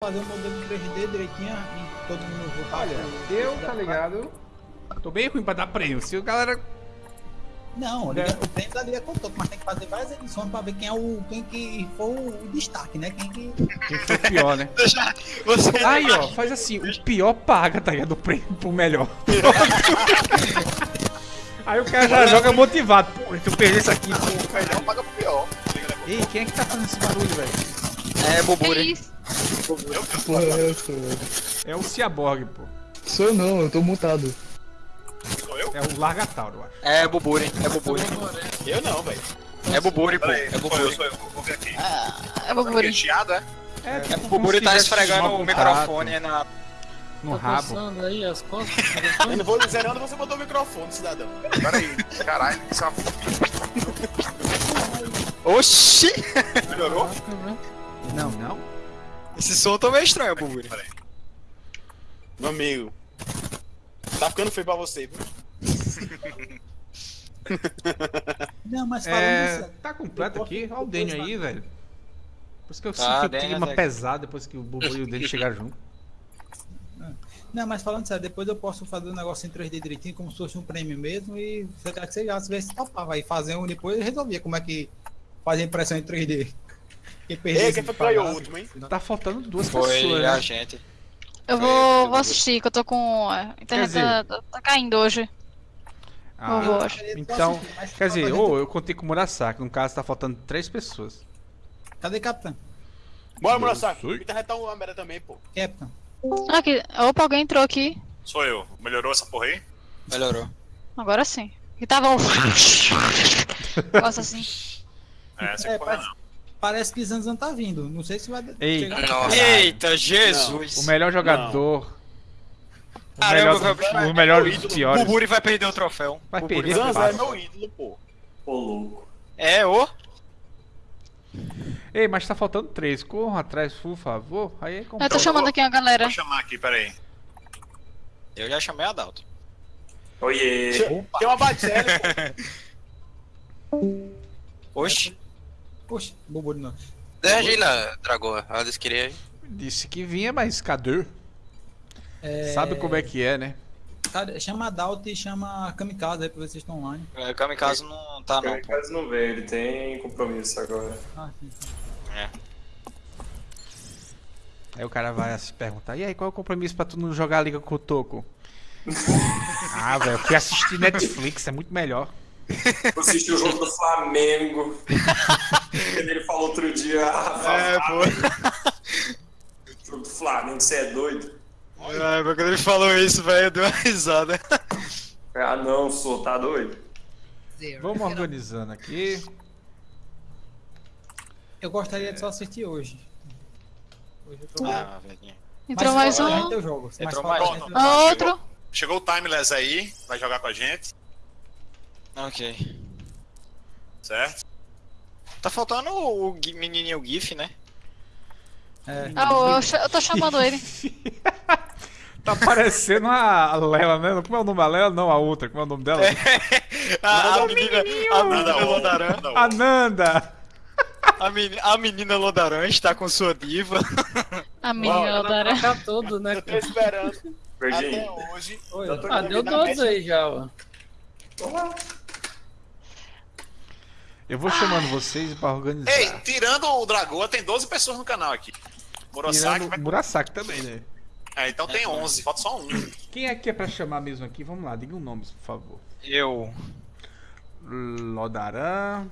fazer um modelo 3D direitinho e todo mundo votar. Olha, eu, tá ligado? Tô bem ruim pra dar prêmio. Se o galera. Não, liga- o prêmio da Liga contou, mas tem que fazer várias edições pra ver quem é o. quem que for o destaque, né? Quem que. Quem foi o pior, né? Você Aí, ó, faz assim: o pior paga, tá ligado? O prêmio pro melhor. Aí o cara já joga motivado. Pô, se eu perder isso aqui, pô. melhor paga pro pior. Ei, quem é que tá fazendo esse barulho, velho? É, Que Boburi. isso? Porra, é essa, velho? É o Ciaborg, pô. Sou eu não, eu tô mutado. É o Largatauro, eu acho. É Boburi. É Boburi. Eu não, velho. É Boburi, pô. É sou eu, sou eu. Vou ver aqui. É Boburi. Chiado, é? É, É, tipo o como Boburi se tá esfregando o microfone na. no Tá rabo. aí as costas? Eu não vou dizer onde você botou o microfone, cidadão. Peraí, caralho, isso é uma Oxi! Melhorou? Não, não. Esse som tá meio estranho, Boburi. Meu amigo. Tá ficando feio pra você, viu? Não, mas falando É, sério, tá completo aqui. Olha o Daniel aí, velho. Por isso que eu Tá, sinto o Daniel, clima Zé. pesado depois que o Bubu e o Daniel chegaram junto. Não, mas falando sério, depois eu posso fazer um negócio em 3D direitinho, como se fosse um prêmio mesmo, e você quer que você já se topava aí fazer um depois e resolvia como é que faz a impressão em 3D. Quem perdeu Ei, esse quem foi que ganhou o último, hein? Tá faltando duas Foi pessoas, a né? gente. Eu vou, vou assistir, que eu tô com. A internet dizer- tá, tá- tá caindo hoje. Ah, vou, acho. então, quer dizer, ou eu contei com o Murasaki. No caso, tá faltando três pessoas. Cadê Capitão? Bora, Murasaki. Me interretar uma merda também, pô. Capitão. Aqui. Opa, alguém entrou aqui. Sou eu. Melhorou essa porra aí? Melhorou. Agora sim. E tava um. Nossa, assim. É, essa É, porra parece, não. Parece que Zanzan tá vindo. Não sei se vai Ei. chegar. Nossa. Eita, Jesus! O melhor jogador. O Caramba, melhor, vai- o melhor o dos piores. Boburi vai perder o troféu. Vai perder, Zanza fácil. é meu ídolo, pô. É, ô. Ei, mas tá faltando três. Corram atrás, por favor. Aí é Eu tô complicado. chamando aqui a galera. Vou chamar aqui, peraí. Eu já chamei a Dalton. Tem uma pô. Oxi. Poxa, bobo não. Deixa lá, Dragoa. Ela queria aí. Disse que vinha, mas cadê? É, Sabe como é que é, né? Cara, chama a Dalt e chama a Kamikaze aí pra ver se vocês estão online. É, Kamikaze não tá, não. Kamikaze não veio, ele tem compromisso agora. Ah, sim, sim. Aí o cara vai se perguntar, e aí, qual é o compromisso pra tu não jogar a liga com o Toco? ah, velho, eu fui assistir Netflix, é muito melhor. Eu assisti o jogo do Flamengo. ele falou outro dia, ah, É, pô. jogo do Flamengo, você é doido? Mas quando ele falou isso, velho, eu dei uma risada. Ah não, sou, tá doido? Vamos organizando aqui. Eu gostaria de só assistir hoje. Hoje eu tô. Ah, velhinho. Entrou mais fora, um. Entrou mais gente, um. Ah, outro. Chegou o Timeless aí, vai jogar com a gente, Ok. certo? Tá faltando o Gui- menininho GIF, né? É. Ah, eu, eu tô chamando ele. Tá parecendo a Lela, né? Como é o nome da Lela? Não, a outra. Como é o nome dela? A, a menina, a menina Nada outro, Lodaran. outro. Ananda! A, meni- a menina Lodaran está com sua diva. A menina da Dara. Tá todo, né? Eu tô esperando até Verdinho. hoje. Oi, Eu tô Ah, deu todos aí já, ó. Eu vou chamando vocês pra organizar. Ei, tirando o Dragoa, tem 12 pessoas no canal aqui. Murasaki vai... Murasaki também, né? É, então tem 11, falta só um. Quem é que é pra chamar mesmo aqui? Vamos lá, diga um nome, por favor. Eu. Lodaran.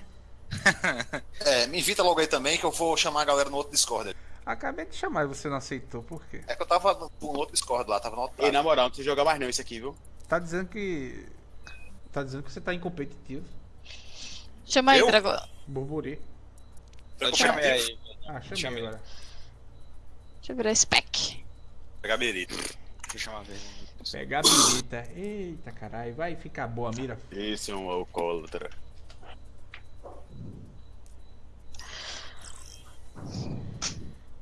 É, me invita logo aí também que eu vou chamar a galera no outro Discord. Acabei de chamar e você não aceitou, por quê? É que eu tava no, no outro Discord lá, tava no outro. Ei, na moral, não precisa jogar mais não isso aqui, viu? Tá dizendo que. Tá dizendo que você tá incompetitivo. Chama aí? Dragão. Burburi. Eu chamei aí. Ah, chamei Chamei. agora. Deixa eu virar spec. Pegar berito. Deixa eu chamar a. Pegar a birita. Eita caralho, vai ficar boa a mira. Esse é um alcoólatra.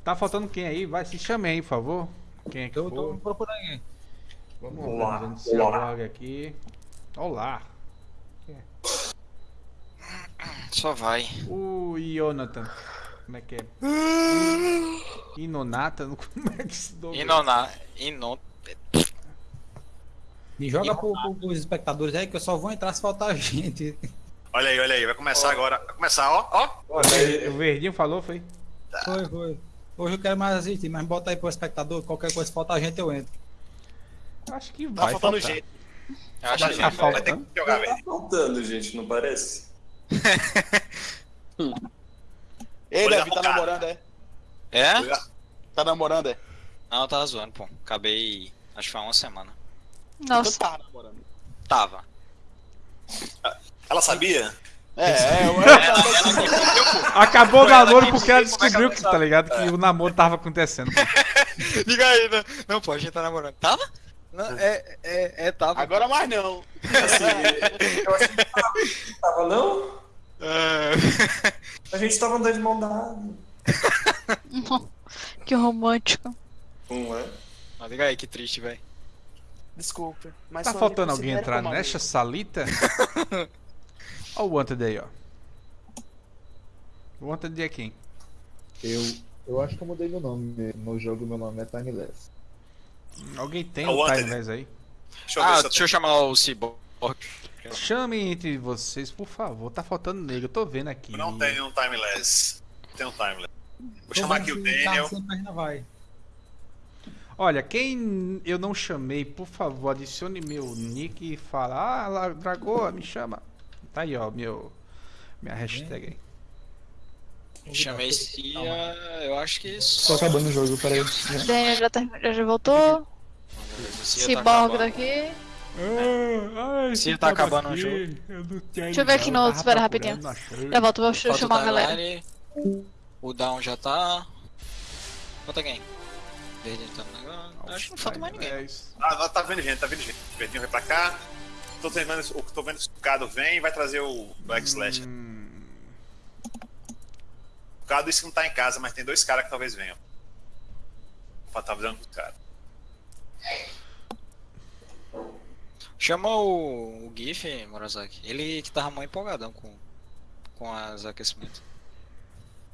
Tá faltando quem aí? Vai, se chame aí, por favor. Quem é que Eu tô for? procurando aí. Vamos organizando esse olá. blog aqui. Olá. Só vai. O Jonathan. Como é que é? Inonata? Como é que se nome? Inoná. Inon. E joga pro, pro, pros espectadores aí que eu só vou entrar se faltar gente. Olha aí, olha aí, vai começar agora. Vai começar, ó. O Verdinho falou, foi? Foi, foi. Hoje eu quero mais assistir, mas bota aí pro espectador, qualquer coisa se faltar gente eu entro. Acho que Tá vai faltando faltar. gente. Eu acho que Tá vai. Vai ter faltando? que jogar, Tá velho. faltando, gente, não parece? Ei, Davi, tá namorando, é? É? Tá namorando, é? Não, eu tava zoando, pô. Acabei. Acho que foi uma semana. Nossa. Então tá namorando. Tava. Ela sabia? É, é, eu, Acabou o Foi ela namoro que porque ela é descobriu ela que, tá ligado? Que o namoro tava acontecendo. Liga aí, né? Não, pô, a gente tá namorando. Tava? Não, é, é, é, tava. agora mais não. Assim, eu achei que tava, tava não? É. A gente tava andando de mão dada. que romântico. Não é? Ah, liga aí, que triste, velho. Desculpa. Mas Tá faltando alguém entrar nessa salita? Olha o Wanted aí, ó. O Wanted é quem? Eu, eu acho que eu mudei meu nome. No jogo meu nome é Timeless. Alguém tem É o. Timeless aí? Deixa eu ver Ah, se eu deixa eu chamar o Cyborg. Chame entre vocês, por favor. Tá faltando negro, eu tô vendo aqui. Não tem um timeless. Não tem um timeless. Vou Tô chamar aqui o tá Daniel. vai. Olha, quem eu não chamei, por favor, adicione meu nick e fala, ah, Dragoa, me chama. Tá aí, ó, meu. Minha hashtag aí. Chamei Cia, eu acho que Tô só. acabando o jogo, peraí. Daniel já, terminou, já voltou. Cia tá Cyborg acabando. daqui. Ai, Se tá acabando o jogo. Deixa eu ver aqui no- espera rapidinho. Já volto, vou Falta chamar a galera. O Down já tá. Falta quem? Verde tá no negócio. Acho que não falta mais ninguém. É isso. Ah, tá vendo gente, tá vendo gente. O Verdinho vai pra cá. Tô, tentando, o- tô vendo se o Cado vem e vai trazer o Black Slash. Hum, O Cado disse que não tá em casa, mas tem dois caras que talvez venham. Tá avisando pros caras. Chama o, o GIF, Murasaki. Ele que tava mó empolgadão com, com as aquecimentos.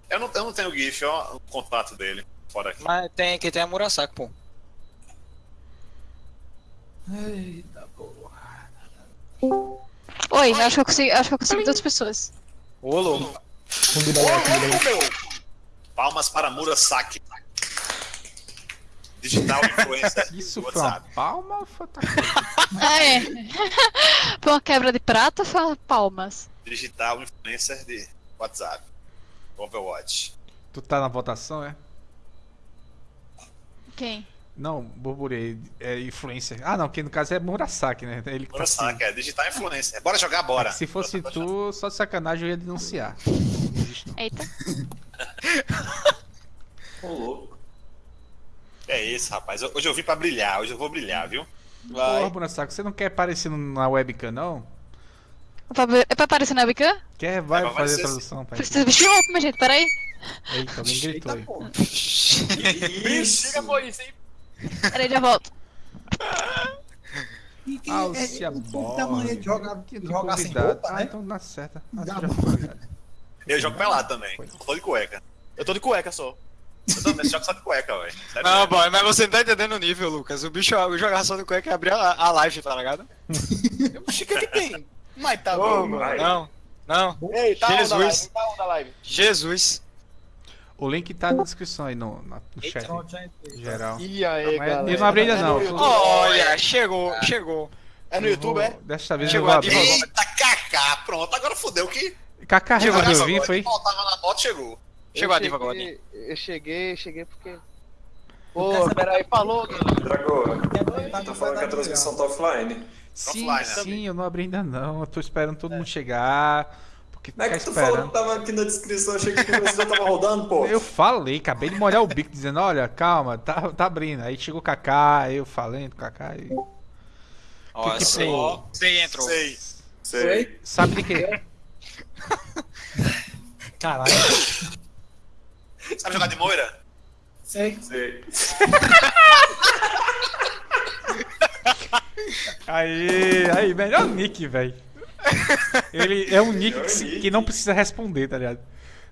Eu não, eu não tenho o GIF, ó, o contato dele. Fora aqui. Mas tem que tem a Murasaki, pô. Eita porra. Oi, acho que eu consegui, acho que eu consegui duas pessoas. Ô, louco. Lá, convidar lá. Palmas para Murasaki. Digital influencer Isso do foi uma WhatsApp. palma ou foi Ah, é. Foi uma quebra de prata ou foi uma palmas? Digital influencer de WhatsApp. Overwatch. Tu tá na votação, é? Quem? Não, burburei. É influencer. Ah, não, que no caso é Murasaki, né? Ele que tá Murasaki, é digital influencer. Bora jogar, bora. Se fosse tu, só de sacanagem eu ia denunciar. Não existe não. Eita. Ô, louco. É isso, rapaz. Hoje eu vim pra brilhar, hoje eu vou brilhar, viu? Porra, Murasaki, você não quer aparecer na webcam, não? Ver- É pra aparecer na webcam? Quer? Vai É, vai fazer a tradução, pai. Precisa vestir roupa, minha gente, peraí. Eita, alguém gritou aí. Isso. Chega por isso, hein? Peraí, já volto. E que Alcia é, o povo tem a mania de jogar, Que jogar sem roupa, Ah, né? então dá certo. Ah, Já foi. foi. Eu jogo pelado também. Tô de cueca. Eu tô de cueca só. Eu também jogo só de cueca, velho. Não, boy, mas você não tá entendendo o nível, Lucas. O bicho jogava só do cueca e abria a, a live, tá ligado? O que que tem? Mas tá Ô, bom, mano. Não, não. Ei, tá Jesus. live, tá onda a live. Jesus. O link tá na descrição aí no, na- no chat. Entrei. Geral. E aí, Mas galera? eu não abri ainda É não. no? Olha, chegou, chegou. É no YouTube, é? Desta vez eu Chegou vou a abrir. diva. Eita, Kaká, pronto, agora fodeu que. Kaká Chegou nessa vir, agora, foi? Faltava na moto, chegou. Chegou a Eu diva agora. cheguei- Eu cheguei, cheguei porque. Pô, peraí, falou, Dragoa, Tá tá falando que a transmissão tá offline. Sim, Offline, né? sim, eu não abri ainda não. Eu tô esperando todo mundo chegar. Porque Não é que tu falou esperando. que tava aqui na descrição, achei que você já tava rodando, pô. Eu falei, acabei de molhar o bico dizendo, olha, calma, tá, tá abrindo. Aí chegou o Kaká, eu falando com o Kaká e. Ó, Que que sei, foi? sei entrou. Sei. Sei. Sabe de quê? Caralho. Sabe jogar de moira? Sei. Sei. Aí, aí, melhor nick, velho. Ele é um nick Melhor que, se- nick. que não precisa responder, tá ligado?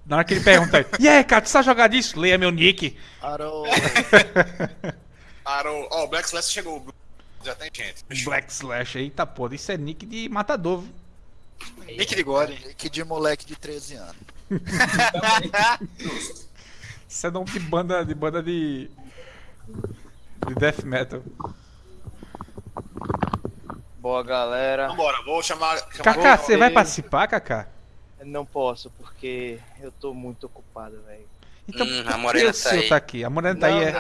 Na hora que ele pergunta, e aí, cara, tu sabe jogar disso? Leia meu nick. Arou. Arou. Ó, o Black Slash chegou. Já tem gente. Black Slash, eita porra, isso é nick de matador. Nick de Gore. Que de moleque de 13 anos. Isso é nome de banda de banda de. de death metal. Boa, galera. Vambora, vou chamar. chamar Kaká, você vai participar, Kaká? Não posso, porque eu tô muito ocupado, velho. Então, Hum, por a que Morena tá seu aí. tá aqui? A Morena tá aí, é.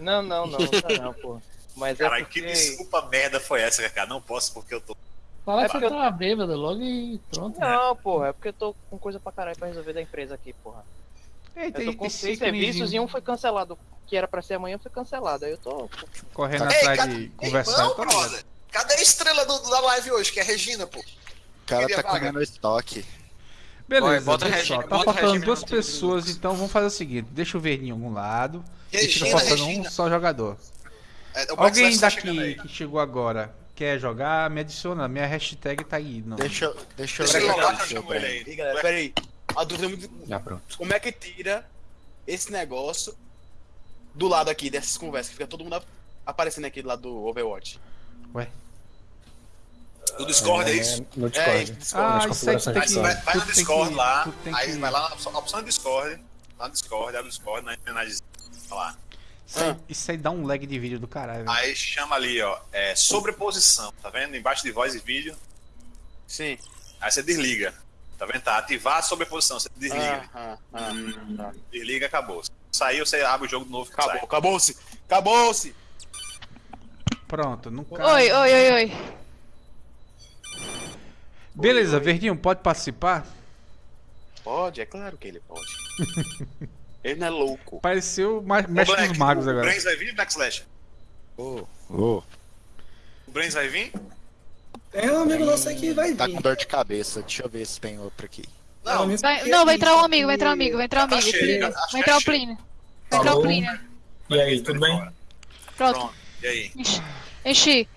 Não, não, não, tá não, pô. Mas é Caralho, que porque... desculpa merda foi essa, Kaká? Não posso porque eu tô. Fala É que eu- tava bêbado logo e pronto. Não, porra, é porque eu tô com coisa pra caralho pra resolver da empresa aqui, porra. Eita, eu tô com seis serviços e um foi cancelado. Que era pra ser amanhã, foi cancelado. Aí eu tô. Correndo Ei, atrás de conversar. Não, tá brother. Cadê a estrela do- da live hoje, que é a Regina, pô? O cara Queria tá vaga. comendo estoque. Beleza, Oi, bota deixa Regina- tá faltando Regina duas pessoas, então vamos fazer o seguinte: deixa o verdinho em algum lado e fica Regina, faltando um Regina. só jogador. É, Alguém tá daqui que chegou agora quer jogar, me adiciona, minha hashtag tá aí. Não. Deixa, eu- deixa eu Deixa ele ver que eu galera, peraí. A dúvida é muito. Já pronto. Como é que tira esse negócio do lado aqui dessas conversas? Que fica todo mundo aparecendo aqui do lado do Overwatch. Ué. Do Discord, é isso? No É, Discord. isso, Discord. Ah, Nas tu configurações Aí vai, vai no Discord que- lá, aí que- vai lá na opção, a opção do Discord, lá no Discord, abre o Discord, na homenagem lá. Isso aí, isso aí dá um lag de vídeo do caralho. velho. Aí chama ali, ó, é, sobreposição, tá vendo? Embaixo de voz e vídeo. Sim. Aí você desliga. Tá vendo? Tá, ativar a sobreposição, você desliga. Ah, ah, ah, tá. Desliga, acabou. Saiu, você abre o jogo de novo. Acabou, acabou-se. Acabou-se. Pronto, não cai. Oi, oi, oi, oi. Beleza, Verdinho, pode participar? Pode, é claro que ele pode. ele não é louco. Pareceu mais mestre Black, dos magos o agora. Brains vai vir, Black Slash? Ô, O Brains vai vir? Tem um amigo nosso aqui que vai Tá vir. com dor de cabeça. Deixa eu ver se tem outro aqui. Não, Vai- não, vai entrar um amigo, vai entrar um amigo, vai entrar um Tá amigo. Plínio. que Vai entrar o é. Plínio. Vai entrar o? Plínio. E aí, tudo bem? Pronto, Pronto. E aí? enchi. enchi.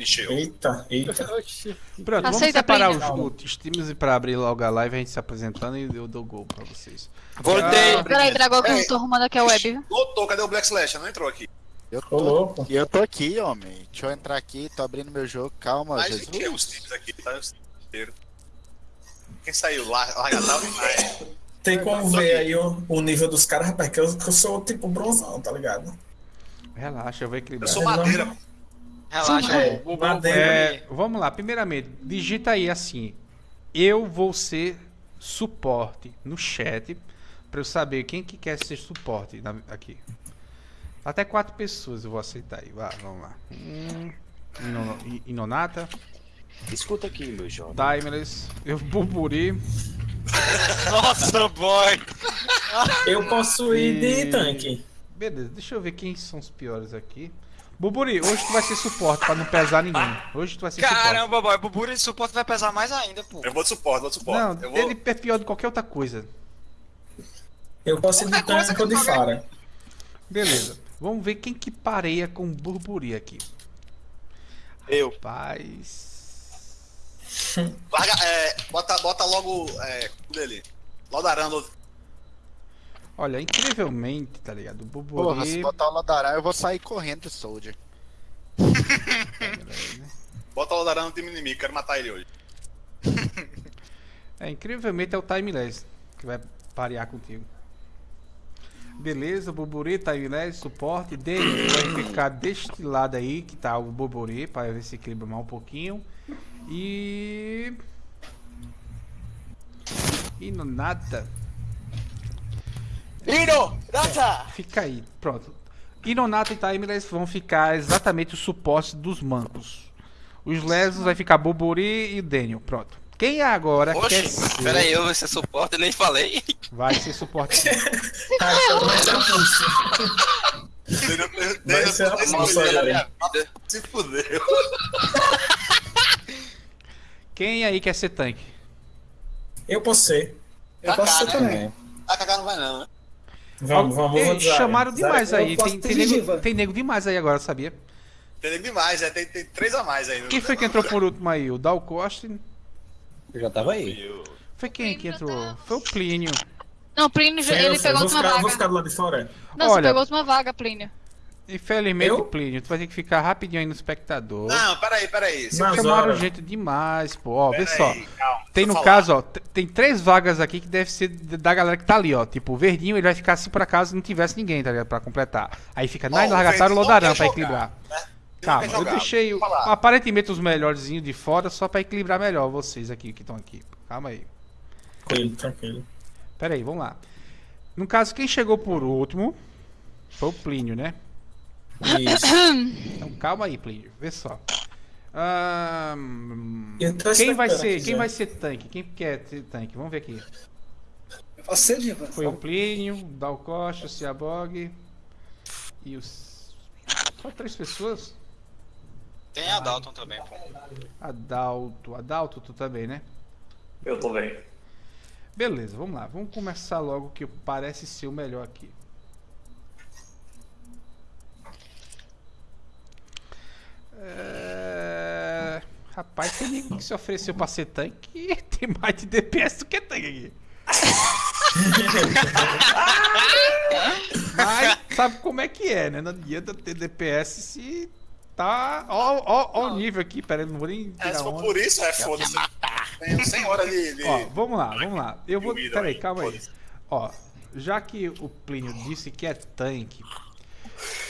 Encheu. Eita, eita. Pronto, vamos Aceita, separar os, os times pra abrir logo a live, a gente se apresentando e eu dou gol pra vocês. Voltei. Peraí, Dragão, que eu tô arrumando aqui a web? Voltou, cadê o Black Slash? Não entrou aqui. Eu tô, louco. e eu tô aqui, homem. Deixa eu entrar aqui, tô abrindo meu jogo. Calma, Mas Jesus. o que? Os times aqui, tá? Os times inteiros. Quem saiu? Lar- Largatava e Maia. Tem como ver aí o, o nível dos caras, rapaz, que eu, que eu sou tipo bronzão, tá ligado? Relaxa, eu vou Eu equilibrar. sou madeira. Relaxa, É, o. É, vamos lá, primeiramente, digita aí assim. Eu vou ser suporte no chat pra eu saber quem que quer ser suporte na- aqui. Até quatro pessoas eu vou aceitar aí. Vá, vamos lá. Hum, Inonata, Escuta aqui, meu jovem. Timeless, eu Burburi. Nossa, boy. Eu posso ir E- de tanque. Beleza, deixa eu ver quem são os piores aqui. Buburi, hoje tu vai ser suporte pra não pesar ninguém. Hoje tu vai ser suporte. Caramba, boy. O Buri de suporte vai pesar mais ainda, pô. Eu vou de suporte, vou de suporte. Não, eu vou... ele é pior do que qualquer outra coisa. Eu posso ir de tanque ou de fora. Beleza. Vamos ver quem que pareia com o Burburi aqui. Eu. Rapaz. Larga, é, bota, bota logo é, o dele. Laudarando. Olha, incrivelmente, tá ligado? O Porra, se botar o Ladará, eu vou sair correndo de Soldier. Bota o Laudarando no time inimigo, quero matar ele hoje. É, incrivelmente é o Timeless que vai parear contigo. Beleza, Burburi, Timeless, suporte. Dele vai ficar deste lado aí, que tá o Burburi, para ver se equilibra mais um pouquinho. E. E no nada. Ino! Nata! Fica aí, pronto. Inonato e Timeless vão ficar exatamente o suporte dos mancos. Os lesos vai ficar Bobori e o Daniel, pronto. Quem agora quer Oxe, ser... pera aí, eu vou ser suporte, eu nem falei. Vai ser suporte. Vai ser a moça agora. Se fudeu. Quem aí quer ser tanque? Eu posso ser. Eu posso ser também. A Kaká não vai não, né? Vamos, vamos, vamos. Chamaram demais aí. Tem, tem, nego, tem nego demais aí agora, sabia? Tem nego demais, é, tem, tem três a mais aí. Quem foi que entrou por último aí? O Dal Costa? Eu já tava aí. Foi quem que entrou? Foi o Plínio. Não, Plínio, Sim, ele pegou vou última ficar, vou vaga. ficar do lado de fora. Não, você Olha- pegou a última vaga, Plínio. Infelizmente, Eu? Plínio, tu vai ter que ficar rapidinho aí no espectador. Não, peraí, peraí. Se Não, eu Chamaram gente demais, pô. Ó, vê só. aí, calma, Tem no falar. caso, ó, tem três vagas aqui que deve ser da galera que tá ali, ó. Tipo, o verdinho ele vai ficar se por acaso não tivesse ninguém, tá ligado? Pra completar. Aí fica Nine, o Largatário e Lodarão pra equilibrar. né? Calma, eu deixei aparentemente os melhorzinhos de fora só pra equilibrar melhor vocês aqui que estão aqui. Calma aí. Tranquilo, tranquilo. Pera aí, vamos lá. No caso, quem chegou por último foi o Plínio, né? Isso. Então calma aí, Plínio. Vê só. Tô quem vai ser? aqui Quem já. vai ser tanque? Quem quer ser tanque? Vamos ver aqui. Você, Diva. Foi o Plínio, o Dal Costa, o Ciabog e os. Só três pessoas? Tem a Dalton também, pô. Adalto. Adalto, tu também, né? Eu tô bem. Beleza, vamos lá. Vamos começar logo que parece ser o melhor aqui. É... Rapaz, tem ninguém que se ofereceu pra ser tanque tem mais de DPS do que tanque aqui. Mas sabe como é que é, né? Não adianta ter DPS se tá. Ó, ó, ó o nível aqui, pera não vou nem. É, se for onda. por isso, é foda-se. Tem 100 horas de. de... Ó, vamos lá, vamos lá. Eu vou. Peraí, aí, calma aí. Ó, já que o Plínio disse que é tanque.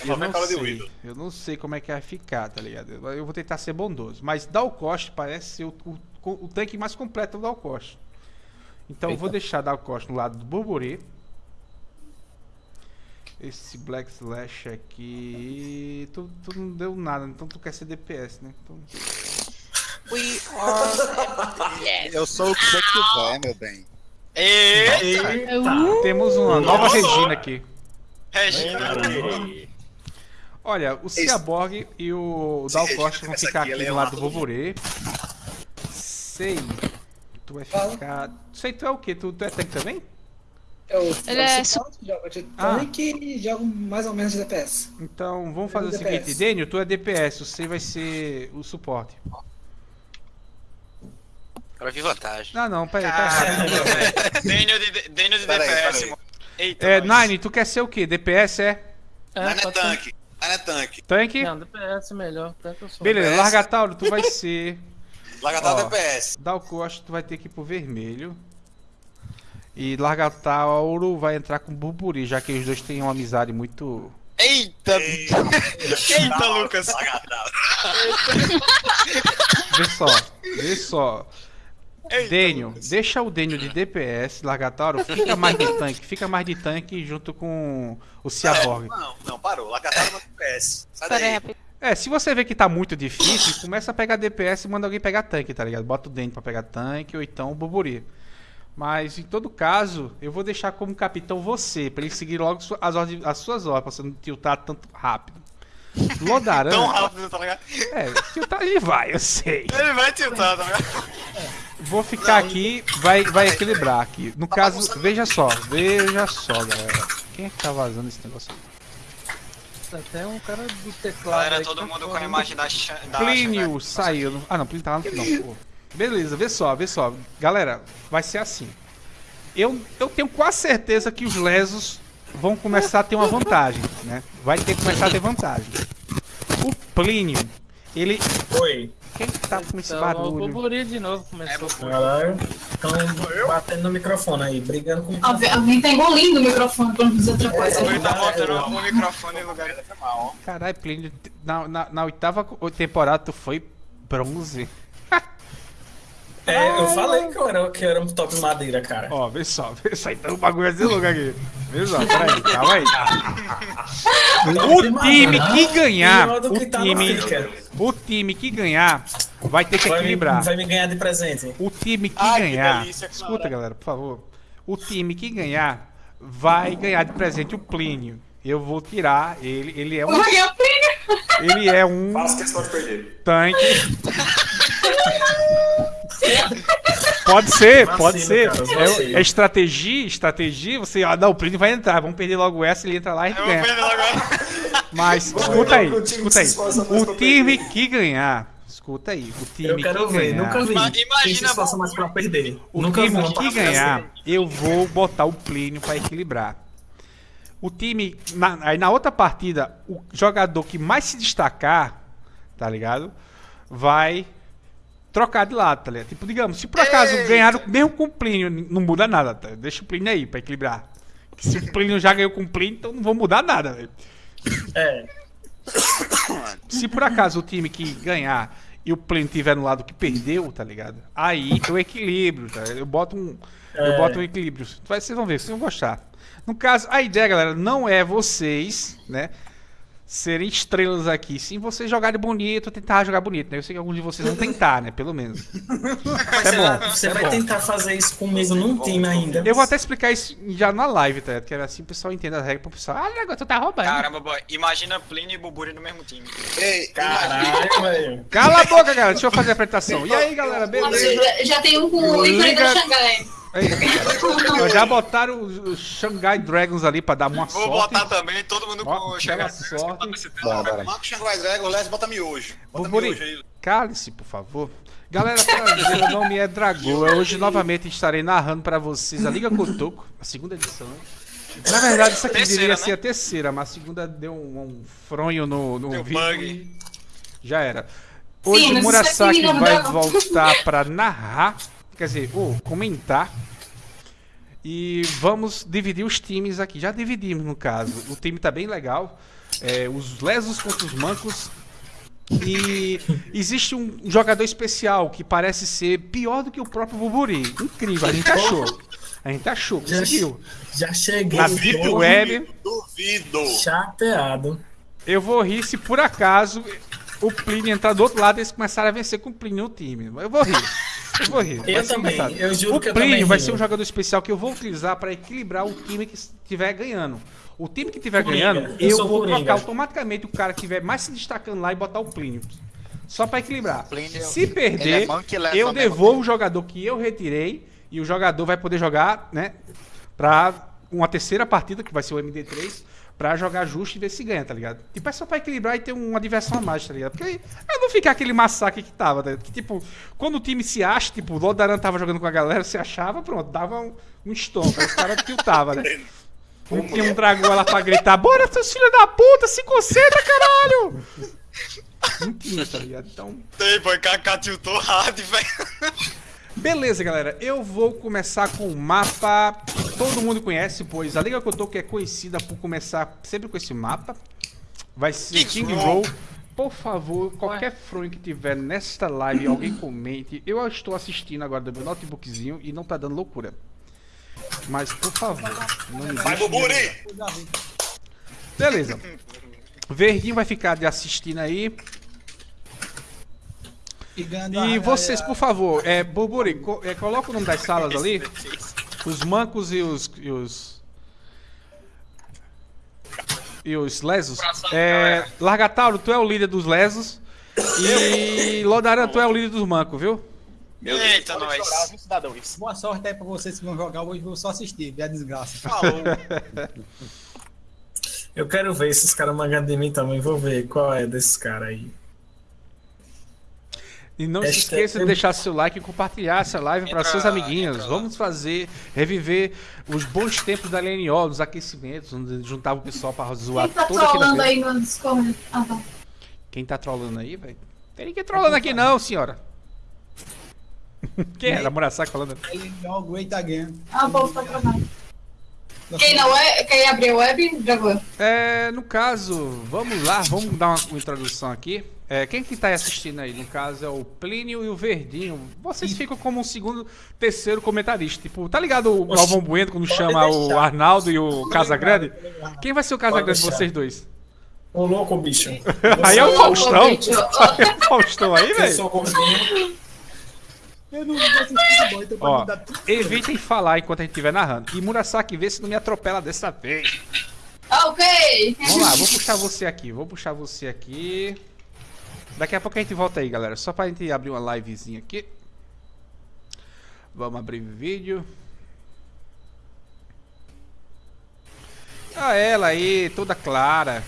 Eu não sei. Eu não sei como é que vai ficar, tá ligado? Eu vou tentar ser bondoso. Mas Dal Costa parece ser o, o, o tanque mais completo do Dal Costa. Então eu vou deixar Dal Costa no lado do Burburê. Esse Black Slash aqui. Tu, tu não deu nada, então tu quer ser DPS, né? Então... We are... Eu sou o que você quiser, meu bem. Eita! Temos uma nova Nossa. Regina aqui. Olha, o Ciaborg e o Dal Sim, Costa vão ficar aqui, é uma lado do Vovorê. Sei. Tu vai ficar. Sei, tu é o quê? Tu, tu é tanque também? Eu, Ele eu é jogo de Ah. tanque e jogo mais ou menos de DPS. Então vamos fazer o DPS. seguinte: Daniel, tu é DPS, você vai ser o suporte. Agora vi vantagem. Ah, não, peraí, tá errado. Daniel de, Daniel de DPS, mano. Eita, É, nós. Nine, tu quer ser o quê? DPS é? É pode ser. tanque. Não é tanque. Tanque? Não, DPS é melhor. Tanto eu sou. Beleza, DPS. Largatauro, tu vai ser. Largatal Ó. DPS. Dal Costa, tu vai ter que ir pro vermelho. E Largatauro vai entrar com Burburi, já que os dois têm uma amizade muito. Eita! Eita, Lucas! Largatal. Vê só, vê só. Eita, Daniel, Lucas. deixa o Daniel de DPS, Largatauro, fica mais de tanque, fica mais de tanque junto com o Ciaborg. Não, não, parou. Largatal é DPS. Sai daí. É, se você vê que tá muito difícil, começa a pegar DPS e manda alguém pegar tanque, tá ligado? Bota o Daniel pra pegar tanque ou então o Burburi. Mas em todo caso, eu vou deixar como capitão você, pra ele seguir logo as, ordens- as suas ordens, pra você não tiltar tanto rápido. Lodaran. Tão rápido, tá ligado? É, tiltar ele vai, eu sei. Ele vai tiltar, tá ligado? Vou ficar aqui, vai, vai equilibrar aqui. No caso, veja só, veja só, galera. Quem é que tá vazando esse negócio aqui? Até um cara do teclado. Galera, aí todo tá mundo com a imagem da, da Plínio Xangai. saiu. Ah, não, Plínio tá lá no final. Beleza, vê só, vê só. Galera, vai ser assim. Eu, eu tenho quase certeza que os lesos vão começar a ter uma vantagem, né? Vai ter que começar a ter vantagem. O Plínio, ele. Oi. Quem que tá com esse Então, o barulho? Burburinho de novo começou. Caralho. Estão batendo no microfone aí, brigando com o Alguém, alguém tá engolindo o microfone pra não dizer outra coisa. Ele tá botando o microfone no lugar. Caralho, Plínio, na, na, na oitava temporada tu foi bronze. É, eu falei que eu era, que eu era um top madeira, cara. Ó, vê só, vê só. Então o bagulho é desse lugar aqui. Vê só, peraí, calma aí. O time que ganhar, o tá time, o time que ganhar vai ter que equilibrar. vai me ganhar de presente. O time que ganhar, escuta galera, por favor. O time que ganhar vai ganhar de presente o Plínio. Eu vou tirar ele, ele é um, ele é um Faço questão de perder. tanque. Pode ser, pode ser. cara, É, é estratégia, estratégia. Você, ah, não, o Plínio vai entrar, vamos perder logo essa, ele entra lá e vou ganha. Mas Vamos escuta aí, escuta aí. O time que ganhar escuta aí. O time Eu quero que ver, ganhar, nunca vi. Imagina, esforça mais pra perder. O nunca time vi que ganhar, eu vou botar o Plínio pra equilibrar. O time, na- aí na outra partida, o jogador que mais se destacar, tá ligado? Vai trocar de lado, tá ligado? Tipo, digamos, se por acaso ganharam mesmo com o Plínio, não muda nada, tá? Deixa o Plínio aí pra equilibrar. Que se o Plínio já ganhou com o Plínio, então não vou mudar nada, velho. É. Se por acaso o time que ganhar e o Plínio tiver no lado que perdeu, tá ligado? Aí o equilíbrio, tá? Eu boto um, eu É. boto um equilíbrio. Vai- Vocês vão ver, vocês vão gostar. No caso, a ideia, galera, não é vocês, né? Serem estrelas aqui. Sim, vocês jogarem bonito, tentar jogar bonito, né? Eu sei que alguns de vocês vão tentar, né? Pelo menos. Mas É você bom, vai, você é vai bom. tentar fazer isso comigo num time ainda. Eu vou até explicar isso já na live, tá? ligado? Que assim o pessoal entenda as regras pro pessoal. Ah, negócio, tu tá roubando. Caramba, boy. Imagina Plínio e Buburi no mesmo time. Ei, Caralho, velho. Cala a boca, galera. Deixa eu fazer a apresentação. E aí, galera, beleza? Já, já tem um com o ícone Liga- já botaram os, Shanghai Dragons ali pra dar uma Vou sorte. botar também, todo mundo Ó, com o Xangai. sorte. Marca o Shanghai Dragon, Les, bota miojo. Bota Boburi, miojo aí. cale-se, por favor. Galera, prazer, meu nome é Dragoa. Hoje novamente estarei narrando pra vocês a Liga Cotoco, a segunda edição. Na verdade, isso aqui Terceira, deveria né? ser a terceira, mas a segunda deu um, um fronho no, no Deu vídeo bug. já era. Hoje Sim, o Murasaki vai voltar pra narrar, quer dizer, ou comentar. E vamos dividir os times aqui. Já dividimos, no caso. O time tá bem legal. É, os lesos contra os mancos. E existe um jogador especial que parece ser pior do que o próprio Buburi. Incrível, a gente achou. A gente achou, Já, conseguiu. já cheguei. Na Deep todo Web, Duvido. Chateado. eu vou rir se por acaso o Plínio entrar do outro lado e eles começarem a vencer com o Plínio no time. Eu vou rir. Eu vou rir. Eu também, engraçado. eu juro o que eu Plínio vai ser um jogador especial que eu vou utilizar para equilibrar o time que estiver ganhando. O time que estiver ganhando, eu eu, vou trocar automaticamente o cara que estiver mais se destacando lá e botar o Plínio. Só para equilibrar. Plínio, Se ele perder, é eu devolvo o jogador que eu retirei e o jogador vai poder jogar, né, para uma terceira partida, que vai ser o MD3, pra jogar justo e ver se ganha, tá ligado? Tipo, é só pra equilibrar e ter uma diversão a mais, tá ligado? Porque aí não ficar aquele massacre que tava, tá? Que, tipo, quando o time se acha, tipo, o Lodaran tava jogando com a galera, se achava, pronto, dava um, um aí os caras tiltavam, né? Não tinha um dragão lá pra gritar, bora, seus filhos da puta, se concentra, caralho! Não tinha, tá ligado? Então, Tem, boy. Kaká tiltou hard, velho. Beleza, galera. Eu vou começar com o mapa que todo mundo conhece, pois a Liga Kotoku é conhecida por começar sempre com esse mapa. Vai ser King Roll. Por favor, qualquer fronho que tiver nesta live, alguém comente. Eu estou assistindo agora do meu notebookzinho e não tá dando loucura. Mas, por favor, não me Vai, Buburi! Beleza. Verdinho vai ficar de assistindo aí. E, vocês, por favor, é, Burburi, co- é, coloca o nome das salas ali. Os mancos e os. E os, e os lesos. É, Largatauro, tu é o líder dos lesos. E Lodaran, tu é o líder dos mancos, viu? Meu Eita, Deus, pode nós. chorar, viu, cidadão? Isso. Boa sorte aí pra vocês que vão jogar hoje, vou só assistir, a desgraça. Falou. Eu quero ver esses caras mangando de mim também. Vou ver qual é desses caras aí. E não se Hashtag- esqueça de deixar seu like e compartilhar essa live para seus amiguinhos. Vamos fazer, reviver os bons tempos da LNO, dos aquecimentos, onde juntava o pessoal para zoar Quem tá toda vez. aí no Discord? Ah, tá. Quem tá trolando aí, velho? Tem ninguém trolando aqui não, senhora. Quem era? Murasaki falando? Ele é o Great Again. Ah, povo tá travando. Quem não é, quem abriu a web, Dragão. É, no caso, vamos lá, vamos dar uma, uma introdução aqui. É, quem que tá assistindo aí? No caso é o Plínio e o Verdinho. Vocês ficam como um segundo, terceiro comentarista. Tipo, tá ligado o Galvão Bueno quando chama o Arnaldo e o Casagrande? Quem vai ser o Casagrande de vocês dois? Ô louco, bicho. Aí é o Faustão. Aí é o Faustão aí, velho. Eu não vou assistir bom, então Ó, dar tudo. evitem falar enquanto a gente estiver narrando. E Murasaki, vê se não me atropela dessa vez. Ok. Vamos lá, vou puxar você aqui. Vou puxar você aqui. Daqui a pouco a gente volta aí, galera. Só pra gente abrir uma livezinha aqui. Vamos abrir vídeo. Ah, ela aí, toda clara.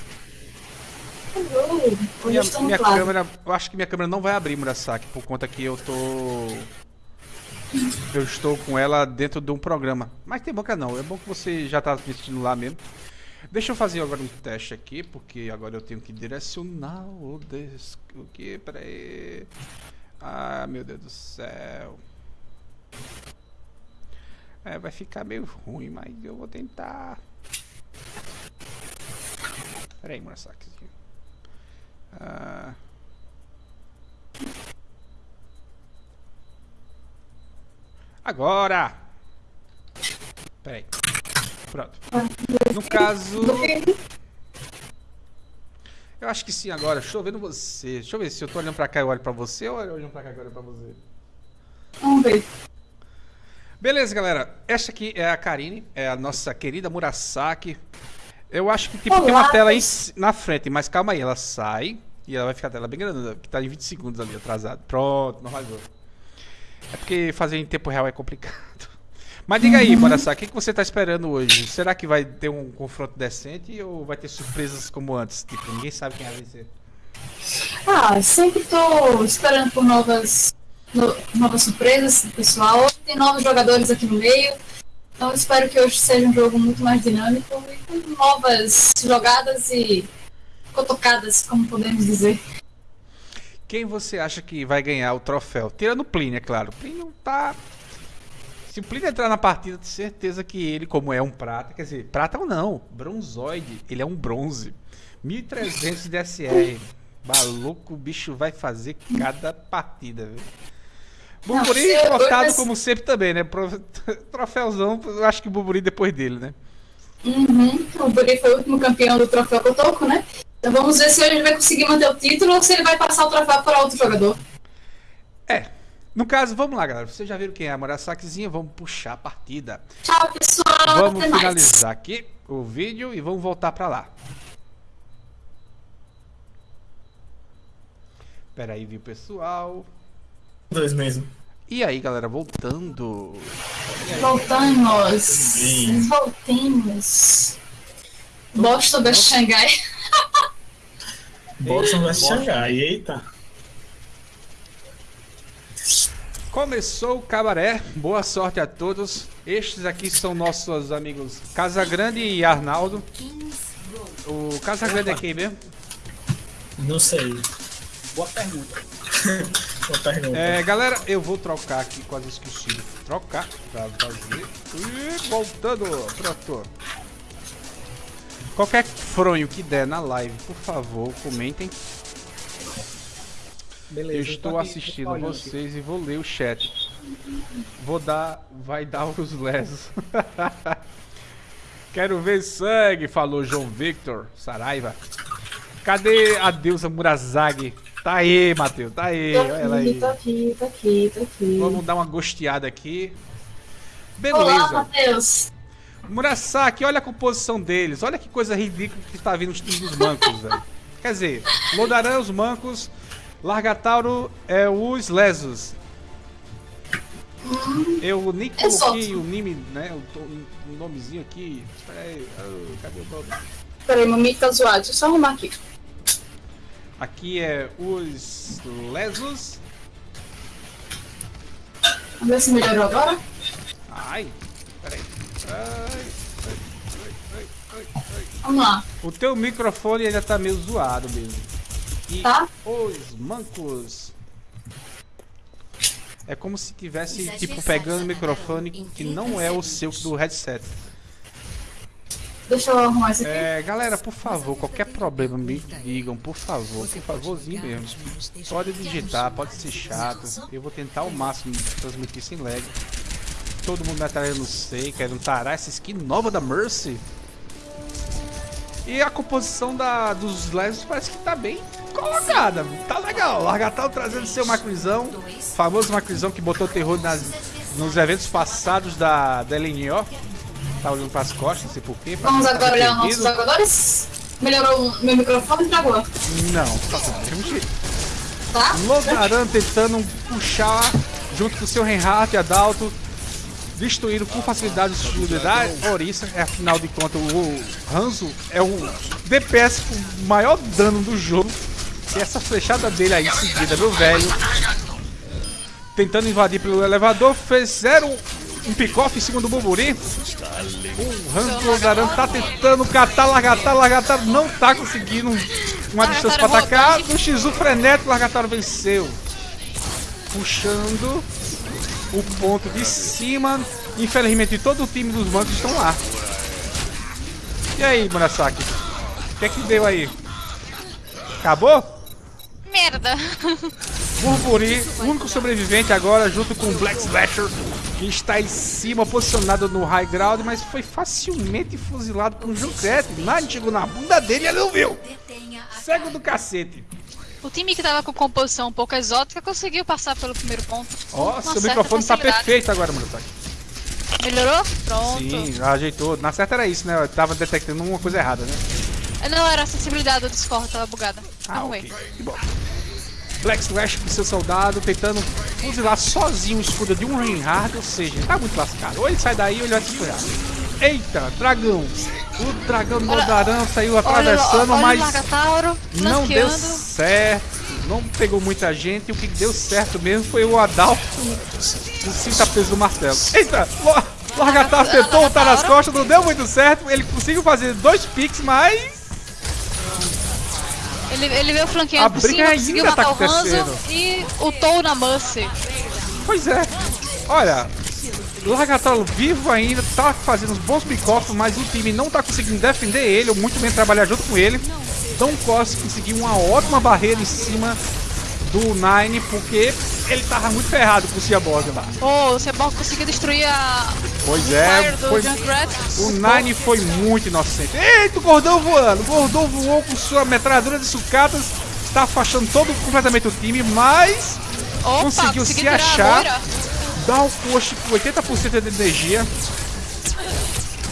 Minha, minha claro. câmera, eu acho que minha câmera não vai abrir, Murasaki, por conta que eu tô. Eu estou com ela dentro de um programa. Mas tem boca não, é bom que você já tá assistindo lá mesmo. Deixa eu fazer agora um teste aqui, porque agora eu tenho que direcionar o des... O que? Pera aí. Ah, meu Deus do céu. É, vai ficar meio ruim, mas eu vou tentar. Pera aí, Murasaki. Ah. Agora! Peraí. Pronto. No caso. Eu acho que sim agora. Deixa eu ver no você. Deixa eu ver se eu tô olhando pra cá e olho pra você ou olho pra cá e olho pra você. Vamos ver. Beleza, galera. Essa aqui é a Karine, é a nossa querida Murasaki. Eu acho que tipo, tem uma Olá, tela aí na frente, mas calma aí, ela sai e ela vai ficar a tela bem grande, que tá em 20 segundos ali atrasado. Pronto, normalizou. É porque fazer em tempo real é complicado. Mas diga aí, Murasaki, o que, que você tá esperando hoje? Será que vai ter um confronto decente ou vai ter surpresas como antes? Tipo, ninguém sabe quem vai vencer. Ah, sempre tô esperando por novas, no- novas surpresas, pessoal. Tem novos jogadores aqui no meio. Então espero que hoje seja um jogo muito mais dinâmico e com novas jogadas e cotocadas, como podemos dizer. Quem você acha que vai ganhar o troféu? Tirando o Plínio, é claro. O Plínio tá. Se o Plínio entrar na partida, tenho certeza que ele, como é um prata, quer dizer, prata ou não, bronzoide, ele é um bronze. 1300 de SR. Maluco, o bicho vai fazer cada partida, velho. Bumburi eu- cotado eu- como sempre também, né? Troféuzão, eu acho que o Bumburi depois dele, né? Uhum. O Buri foi o último campeão do troféu Cotoco, né? Então vamos ver se ele vai conseguir manter o título ou se ele vai passar o troféu para outro jogador. É. No caso, vamos lá, galera. Vocês já viram quem é a Murasakizinha? Vamos puxar a partida. Tchau, pessoal. Vamos até mais. finalizar aqui o vídeo e vamos voltar pra lá. Pera aí, viu, pessoal? Dois mesmo. E aí, galera, voltando. Voltamos. Sim. Voltemos. Boston da Xangai. Boston vai Xangai, eita. Começou o cabaré. Boa sorte a todos. Estes aqui são nossos amigos Casagrande e Arnaldo. O Casagrande é quem mesmo? Não sei. Boa pergunta. Boa pergunta. É, galera, eu vou trocar aqui, quase esqueci trocar pra fazer. E voltando, pronto. Qualquer fronho que der na live, por favor, comentem. Beleza, eu tô estou aqui, assistindo tô olhando vocês e vou ler o chat. Vou dar, vai dar os lesos. Quero ver sangue, falou João Victor Saraiva. Cadê a deusa Murazagi? Tá aí, Matheus, tá aí, olha ela aí. Tá aqui, tá aqui, tá aqui. Vamos dar uma gosteada aqui. Olá, Beleza. Matheus. Murasaki, olha a composição deles. Olha que coisa ridícula que está vindo os times dos mancos, velho. Quer dizer, Lodaran os mancos, Largatauro é os lesos. Eu nem coloquei o nome, né? O, nomezinho aqui. Espera aí, ah, cadê o nome? Peraí, mamãe tá zoado. Deixa eu só arrumar aqui. Aqui é os lesos. Vamos ver se melhorou agora. Ai, peraí. Ai, ai, ai, ai, ai, ai. Vamos lá. O teu microfone ainda tá meio zoado mesmo. E Tá. os mancos. É como se tivesse, tipo, pegando o microfone que não é o seu do headset. Deixa eu arrumar isso aqui. É, galera, por favor, qualquer problema me digam, por favor, por favorzinho mesmo. Pode digitar, pode ser chato. Eu vou tentar ao máximo transmitir sem lag. Todo mundo vai estar eu não sei, querendo tarar essa skin nova da Mercy. E a composição da, dos Lesos parece que tá bem colocada. Tá legal. Largatal trazendo seu macrizão. Famoso macrizão que botou terror nas, nos eventos passados da, da LNO. Tá olhando pras costas, não sei porquê. Vamos agora olhar os nossos jogadores. Melhorou o meu microfone, travou. Não, tá do mesmo jeito. Tá? Lodaran tentando puxar junto com seu Reinhardt e Adalto. destruíram com facilidade o escudo da Orisa. É, afinal de contas, o Hanzo é o DPS com maior dano do jogo. E essa flechada dele aí seguida, meu velho. Tentando invadir pelo elevador, fizeram um pick-off em cima do Buburi. O Hanzo Lozaran tá tentando catar, largatar, largatar, não tá conseguindo uma distância pra atacar. No X1 frenético, Largataro venceu. Puxando o ponto de cima. Infelizmente, todo o time dos bancos estão lá. E aí, Murasaki? O que é que deu aí? Acabou? Merda. Burburi, o único sobrevivente agora, junto com o Black Slasher, que está em cima, posicionado no high ground, mas foi facilmente fuzilado por um Junkrat. Nine chegou na bunda dele e ele não viu. Cego do cacete. O time que tava com composição um pouco exótica conseguiu passar pelo primeiro ponto. Ó, seu microfone tá perfeito agora, Murasaki. Melhorou? Pronto. Sim, ajeitou. Na certa era isso, né? Eu tava detectando uma coisa errada, né? Não, era a sensibilidade do Discord, tava bugada. Ah, ok. Que bom. Black Slash com seu soldado tentando fuzilar sozinho o escudo de um Reinhardt, ou seja, tá muito lascado. Ou ele sai daí ou ele vai se ferrar. Eita, dragão! O dragão do Goldarão saiu atravessando, olha o mas Largatauro não deu certo. Não pegou muita gente. O que deu certo mesmo foi o Adalto com o cinta peso do martelo. Eita! Lo- Largatauro tentou voltar nas costas, não deu muito certo. Ele conseguiu fazer dois picks, mas Ele, ele veio A flanqueando por briga cima, conseguiu tá matar o Hanzo e na Mercy. Pois é. Olha, o Largatolo vivo ainda, tá fazendo uns bons pick-off, mas o time não tá conseguindo defender ele, ou muito bem trabalhar junto com ele. Dom Costa conseguiu uma ótima barreira em cima do Nine, porque ele tava muito ferrado com o Ciaborg lá. Pô, o Sebok conseguiu destruir a. Pois é, foi-. O Nine foi muito inocente. Eita, o Gordão voando! O Gordão voou com sua metralhadora de sucatas, está afastando todo completamente o time, mas Opa, conseguiu se achar. Dá o coach com 80% de energia.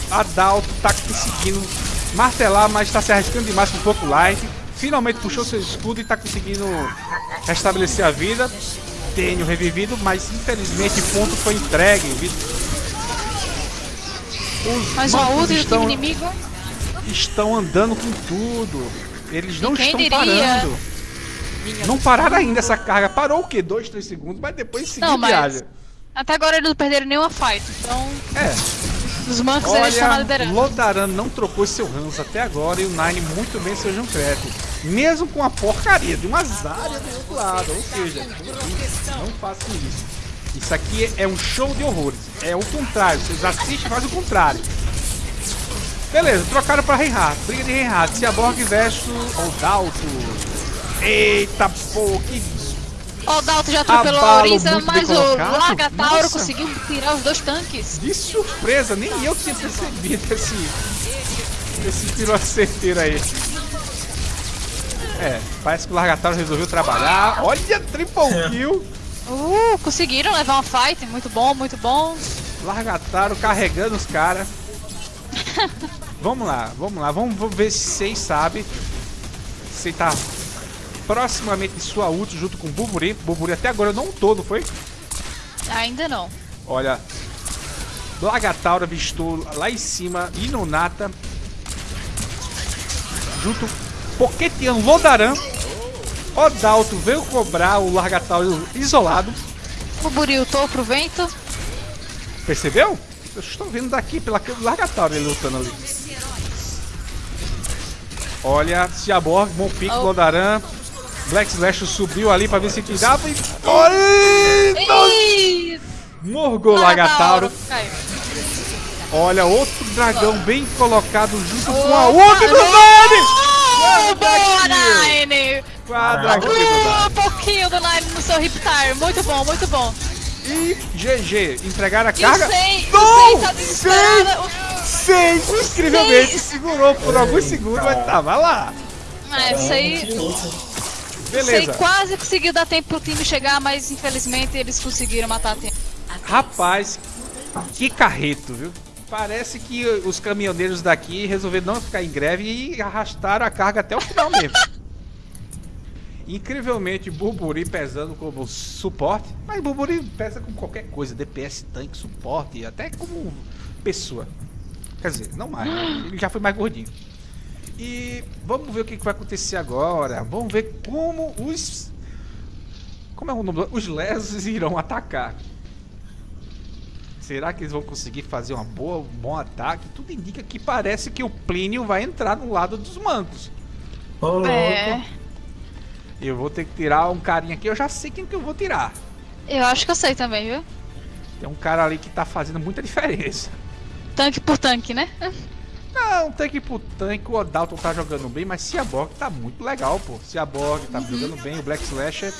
A Dalto tá conseguindo martelar, mas está se arriscando demais com um pouco light. Finalmente puxou seu escudo e tá conseguindo restabelecer a vida. Tenho revivido, mas infelizmente o ponto foi entregue. Os uma mancos ultra do estão, inimigo. estão andando com tudo. Eles não E estão diria? parando. Não pararam ainda essa carga. Parou o quê? Dois, três segundos, mas depois seguiu mas- viagem. Até agora eles não perderam nenhuma fight. Então, É. os mancos eles estão na Olha, liderança. Lodaran não trocou seu Hans até agora e o Nine muito bem seu Junkrat. Mesmo com a porcaria de umas áreas do outro lado. Ou seja, não façam isso. Isso aqui é um show de horrores. É o contrário. Vocês assistem e fazem o contrário. Beleza, trocaram pra Reinhardt. Briga de Reinhardt. Ciaborg versus Odalto. Eita, pô, que Ó, o Dalton já atropelou a Orisa, mas o. Largatauro Nossa. conseguiu tirar os dois tanques. De surpresa, nem eu tinha percebido esse, esse tiro certeiro aí. É, parece que o Largatauro resolveu trabalhar. Olha, triple kill! Uh, conseguiram levar uma fight. Muito bom, muito bom. Largatauro carregando os caras. vamos lá, vamos lá. Vamos, vamos ver se vocês sabem. Você tá proximamente de sua ult junto com o Buburi. Buburi até agora não todo, foi? Ainda não. Olha, Lagataura avistou lá em cima Inonata junto Poquetian Lodaran. Odalto veio cobrar o Largatauro isolado. O Buri ultou pro vento. Percebeu? Eu estou vendo daqui pela Largatauro ele lutando ali. Olha, Ciaborg, bom pique, Oh. Lodaran. Black Slash subiu ali pra ver se tirava e. Ih, Morgou o Largatauro. Caiu. Olha, outro dragão bem colocado junto com a outra do não! Nine! Boa, Nine! Uh, um pouquinho do Nine no seu Riptire. Muito bom, muito bom. E GG, entregaram a o carga. Sei, o Não! Sei tá. Seis, incrivelmente, Sei. segurou por alguns segundos, mas tava lá. É, isso aí. Beleza. Sei quase conseguiu dar tempo pro time chegar, mas infelizmente eles conseguiram matar a tempo. Rapaz, que carreto, viu? Parece que os caminhoneiros daqui resolveram não ficar em greve e arrastaram a carga até o final mesmo. Incrivelmente, Burburi pesando como suporte. Mas Burburi pesa com qualquer coisa. DPS, tanque, suporte, até como pessoa. Quer dizer, não mais. né? Ele já foi mais gordinho. E vamos ver o que vai acontecer agora. Vamos ver como os. Como é o nome? Os lesos irão atacar. Será que eles vão conseguir fazer uma boa, um bom ataque? Tudo indica que parece que o Plínio vai entrar no lado dos mancos. É. Eu vou ter que tirar um carinha aqui. Eu já sei quem que eu vou tirar. Eu acho que eu sei também, viu? Tem um cara ali que tá fazendo muita diferença. Tanque por tanque, né? Não, tanque por tanque, o Odalton tá jogando bem, mas Ciaborg tá muito legal, pô. Ciaborg tá jogando bem, o Black Slasher.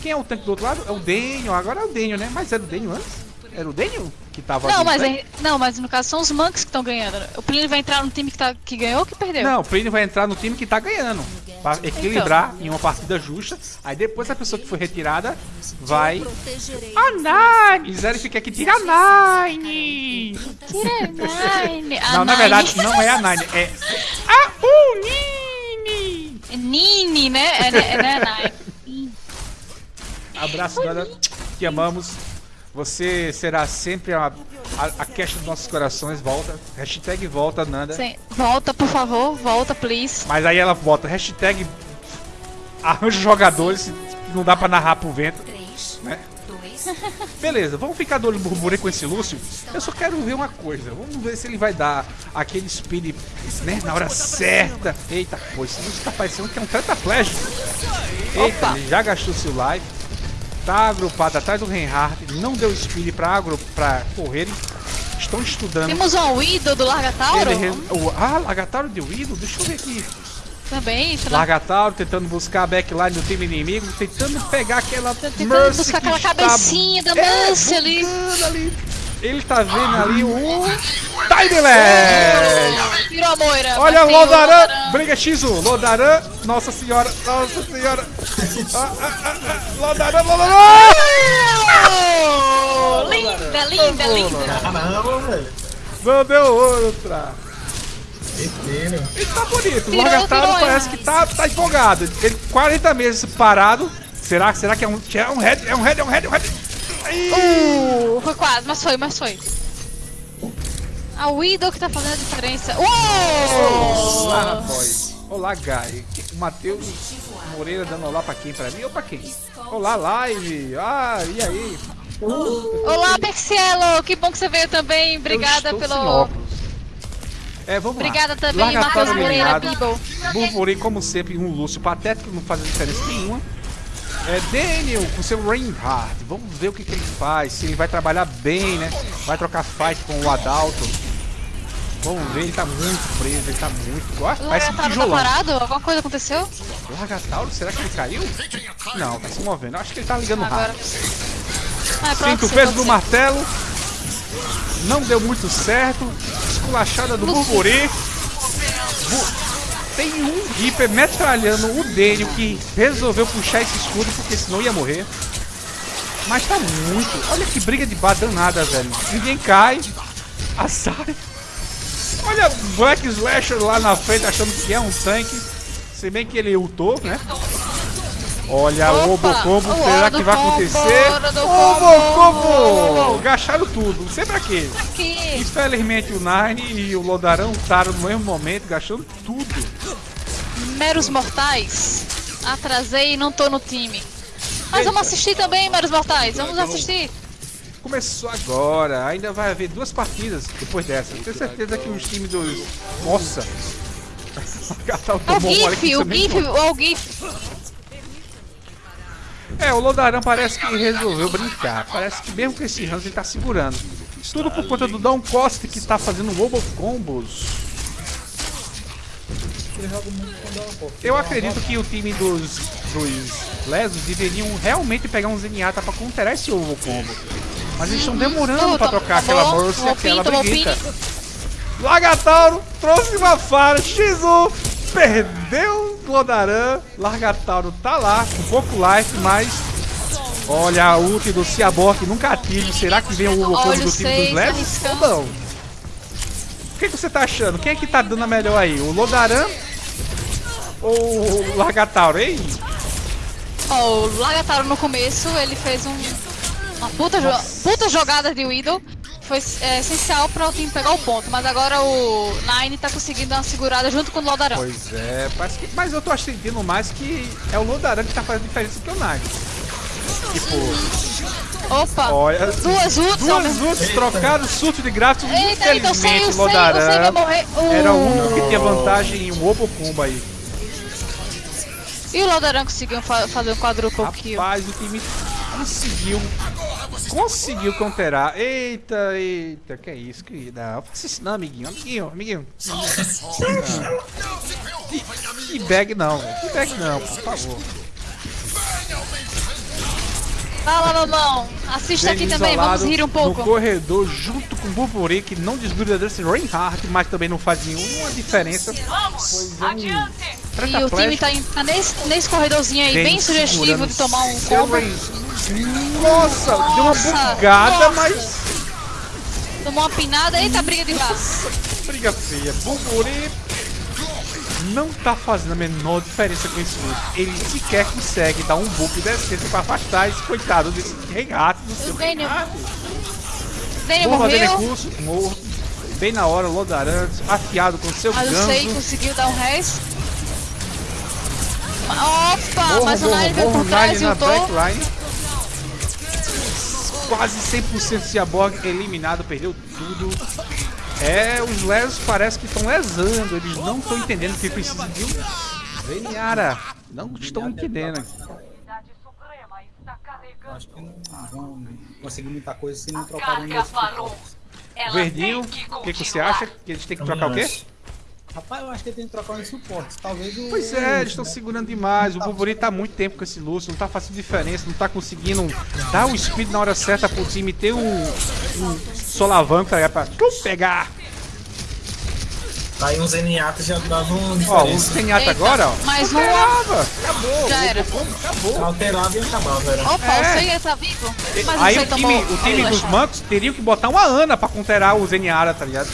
Quem é o tanque do outro lado? É o Daniel, agora é o Daniel, né? Mas era o Daniel antes? Era o Daniel que tava Não, ali, mas, né? é- não, mas no caso são os monks que estão ganhando. O Plínio vai entrar no time que, tá, que ganhou ou que perdeu? Não, o Plínio vai entrar no time que tá ganhando. Pra equilibrar em uma partida justa. Aí depois a pessoa que foi retirada vai. A Nine! Zero fica aqui, tira a Nine! Tira Nine. A Não, na Nine. verdade não é a Nine, é a Unine! É Nini, né? É, né? é, né, Nine. Abraço, Nanda. Te amamos. Você será sempre a, a, a queixa dos nossos corações. Volta. Hashtag volta, Nanda. Sim. Volta, por favor. Volta, please. Mas aí ela bota hashtag arranja jogadores. Não dá pra narrar pro vento. Né? Beleza, vamos ficar do olho burburinho com esse Lúcio. Eu só quero ver uma coisa. Vamos ver se ele vai dar aquele speed né, na hora certa. Eita, pô, esse Lúcio tá parecendo que é um tetraplégico. Eita, ele já gastou seu life. Tá agrupado atrás do Reinhardt. Não deu speed pra, agru pra correrem. Estão estudando. Temos um Widow do Largatauro? Ele o- Ah, Largatauro de Widow? Deixa eu ver aqui. Também. tá lá- Largatauro tentando buscar a backline do time inimigo, tentando pegar aquela Tentando Mercy buscar que aquela está- cabecinha da É, Mercy ali. bugando ali. Ele tá vendo ali o Time Lag! Tirou a Moira. Olha o Lodaran, briga X1, Lodaran, nossa senhora, nossa senhora. Ah, ah, ah, Lodaran, Lodaran! Linda, linda, linda. Caramba, velho. Não deu outra. Ele tá bonito, o tirou, parece que tá, tá empolgado. Ele 40 meses parado. Será, será que é um, é um head? É um head, é um head, é um head. Uh, foi quase, mas foi, mas foi. A Widow que tá fazendo a diferença. Uou! Olá, rapaz. Olá, Guy. O Matheus Moreira dando olá pra quem? Pra mim ou pra quem? Olá, live. Ah, e aí? Olá, Percielo, que bom que você veio também. Obrigada pelo. É, vamos Obrigada lá. também, Matheus Moreira. Bibo. Burburinho, como sempre, um Lúcio patético, não faz diferença nenhuma. É Daniel com seu Reinhardt. Vamos ver o que, que ele faz. Se ele vai trabalhar bem, né? Vai trocar fight com o Adalto. Vamos ver, ele tá muito preso, ele tá muito. O parece um tá tijolão. parado? Alguma coisa aconteceu? Largatauro, será que ele caiu? Não, tá se movendo. Acho que ele tá ligando Agora. rápido. Ah, é Sinto o sim, peso pode do ser. martelo. Não deu muito certo. Esculachada do Burburi. Tem um Reaper metralhando o Daniel que resolveu puxar esse escudo porque senão ia morrer. Mas tá muito. Olha que briga de bar danada, velho. Ninguém cai. A Sai. Olha Black Slasher lá na frente achando que é um tanque. Se bem que ele ultou, né? Olha o Opa, Obocombo, o será hora que vai combo, acontecer? Obocombo! Gastaram tudo, sempre aqui. Aqui. Infelizmente o Nine e o Lodarão estaram no mesmo momento, gastando tudo. Meros Mortais. Atrasei e não tô no time. Mas vamos assistir também, Meros Mortais. Vamos assistir. Começou agora, ainda vai haver duas partidas depois dessa. Tenho certeza que os times dos. Nossa! O É o GIF, o GIF, o GIF. É, o Lodarão parece que resolveu brincar. Parece que mesmo com esse Hans ele tá segurando. Tudo por conta do Down Cost que tá fazendo Robo Combos. Ele joga muito com dó, pô. Eu acredito que o time dos, dos Lesos deveriam realmente pegar um Zenyatta pra counterar esse ovo combo. Mas eles estão demorando pra trocar aquela Mercy e aquela Brigitte. Lagatauro trouxe uma fara, X1, perdeu o Lodaran. Largatauro tá lá, com pouco life, mas. Olha a ult do Ciabor que nunca ative. Será que vem o ovo combo do time dos Lesos? Ou arriscando. não? O que, que você tá achando? Quem é que tá dando a melhor aí? O Lodaran ou o Largatauro, hein? Ó, o Lagataro no começo, ele fez um, uma puta, jo- puta jogada de Widow. Foi é, essencial para o time pegar o ponto, mas agora o Nine tá conseguindo uma segurada junto com o Lodarão. Pois é, parece que, mas eu tô sentindo mais que é o Lodaran que tá fazendo diferença que o Nine. Tipo, Opa! olha, duas ults duas ults trocadas, surto de grátis. Eita, eu Infelizmente, sei, o eu sei, vai Lodaran morrer. era o Uh. único que tinha vantagem em um Obo Combo aí. E o Lodaran conseguiu fa- fazer um quadruple kill. Rapaz, o time conseguiu. Conseguiu counterar. Eita, eita, que é isso, querida? Não faça isso não, amiguinho, amiguinho, amiguinho. Que bag não, velho. Que bag não, por favor. Fala, mamão. Assista aqui também, vamos rir um pouco. No corredor, junto com o Burburi, que não desgruda desse Reinhardt, mas também não faz nenhuma diferença. É um E o time tá, tá nesse, nesse corredorzinho aí, bem, sugestivo de tomar um combo. Rain- Nossa, deu uma Nossa, bugada, nossa. mas Tomou uma pinada, eita, briga de braço. briga feia. Burburi não tá fazendo a menor diferença com esse loot. Ele sequer consegue dar um buff decente pra afastar esse coitado desse Reinhardt do seu O Daniel, Reinhardt. Daniel Bomba de morreu, recurso, morto. Bem na hora, o Lodaran afiado com seu mas o Sei ganso. conseguiu dar um res. Opa, Morro, mas o Nine veio por trás e ultou. Quase 100% Ciaborg eliminado, perdeu tudo. É, os lesos parece que estão lesando, eles não estão entendendo que precisa de um Veniara. Não estão entendendo. Acho que não vão conseguir muita coisa se não trocar um Verdinho, o que, que você acha? Que eles têm que trocar o quê? Rapaz, eu acho que ele tem que trocar um suporte. Talvez o. Pois é, eles estão segurando demais. O Burburi tá há muito tempo com esse Lúcio, não tá fazendo diferença, não tá conseguindo dar o speed na hora certa pro time ter um, um solavanco tá ligado? pra pegar. Aí um Zenyatta já dava um Ó, o Zenyatta agora, ó. Mais um. Alterava. Acabou. Já era. Acabou. Alterava e acabava, era. Opa, É. o Sei tá vivo. Mas Aí o time, tomou o time dos mancos teriam que botar uma Ana pra counterar o Zeniara, tá ligado?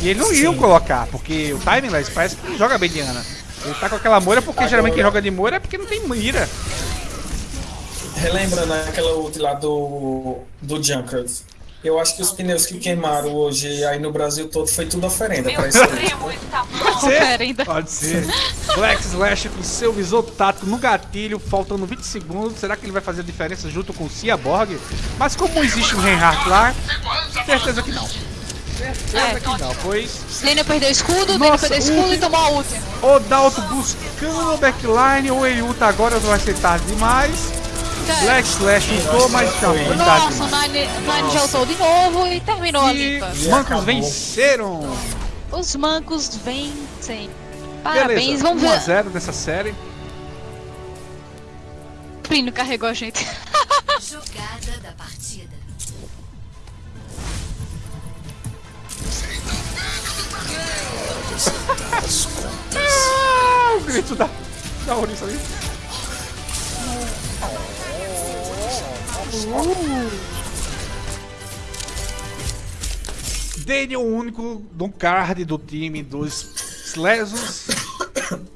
E eles não iriam colocar, porque o Timeless parece que não joga bem de Ana. Ele tá com aquela moira porque Agora- geralmente quem joga de moira é porque não tem mira. Relembrando aquela ult lá do, do Junkers. Eu acho que os pneus que queimaram hoje aí no Brasil todo foi tudo oferenda pra isso aí. Pode ser. Pode ser. Flex Slash com seu visor tático no gatilho, faltando 20 segundos. Será que ele vai fazer a diferença junto com o Ciaborg? Mas como existe um Reinhardt lá, certeza que não. Certeza que não, pois Daniel perdeu o escudo, Nossa, perdeu o escudo o- e tomou a ult. o Dalto buscando o backline, ou ele ulta agora, não vai ser tarde demais. Flex Slash ultou, mas foi tarde Nossa, o. Nine, Nine já ultou de novo e terminou a E limpa. os mancos venceram. Os mancos vencem. Parabéns, Beleza, vamos 1 a ver. 0 dessa série. O Plínio carregou a gente. Jogada da partida. Ah, o grito da, da Ouriça ali. Daniel, o único do card do time dos Lesos.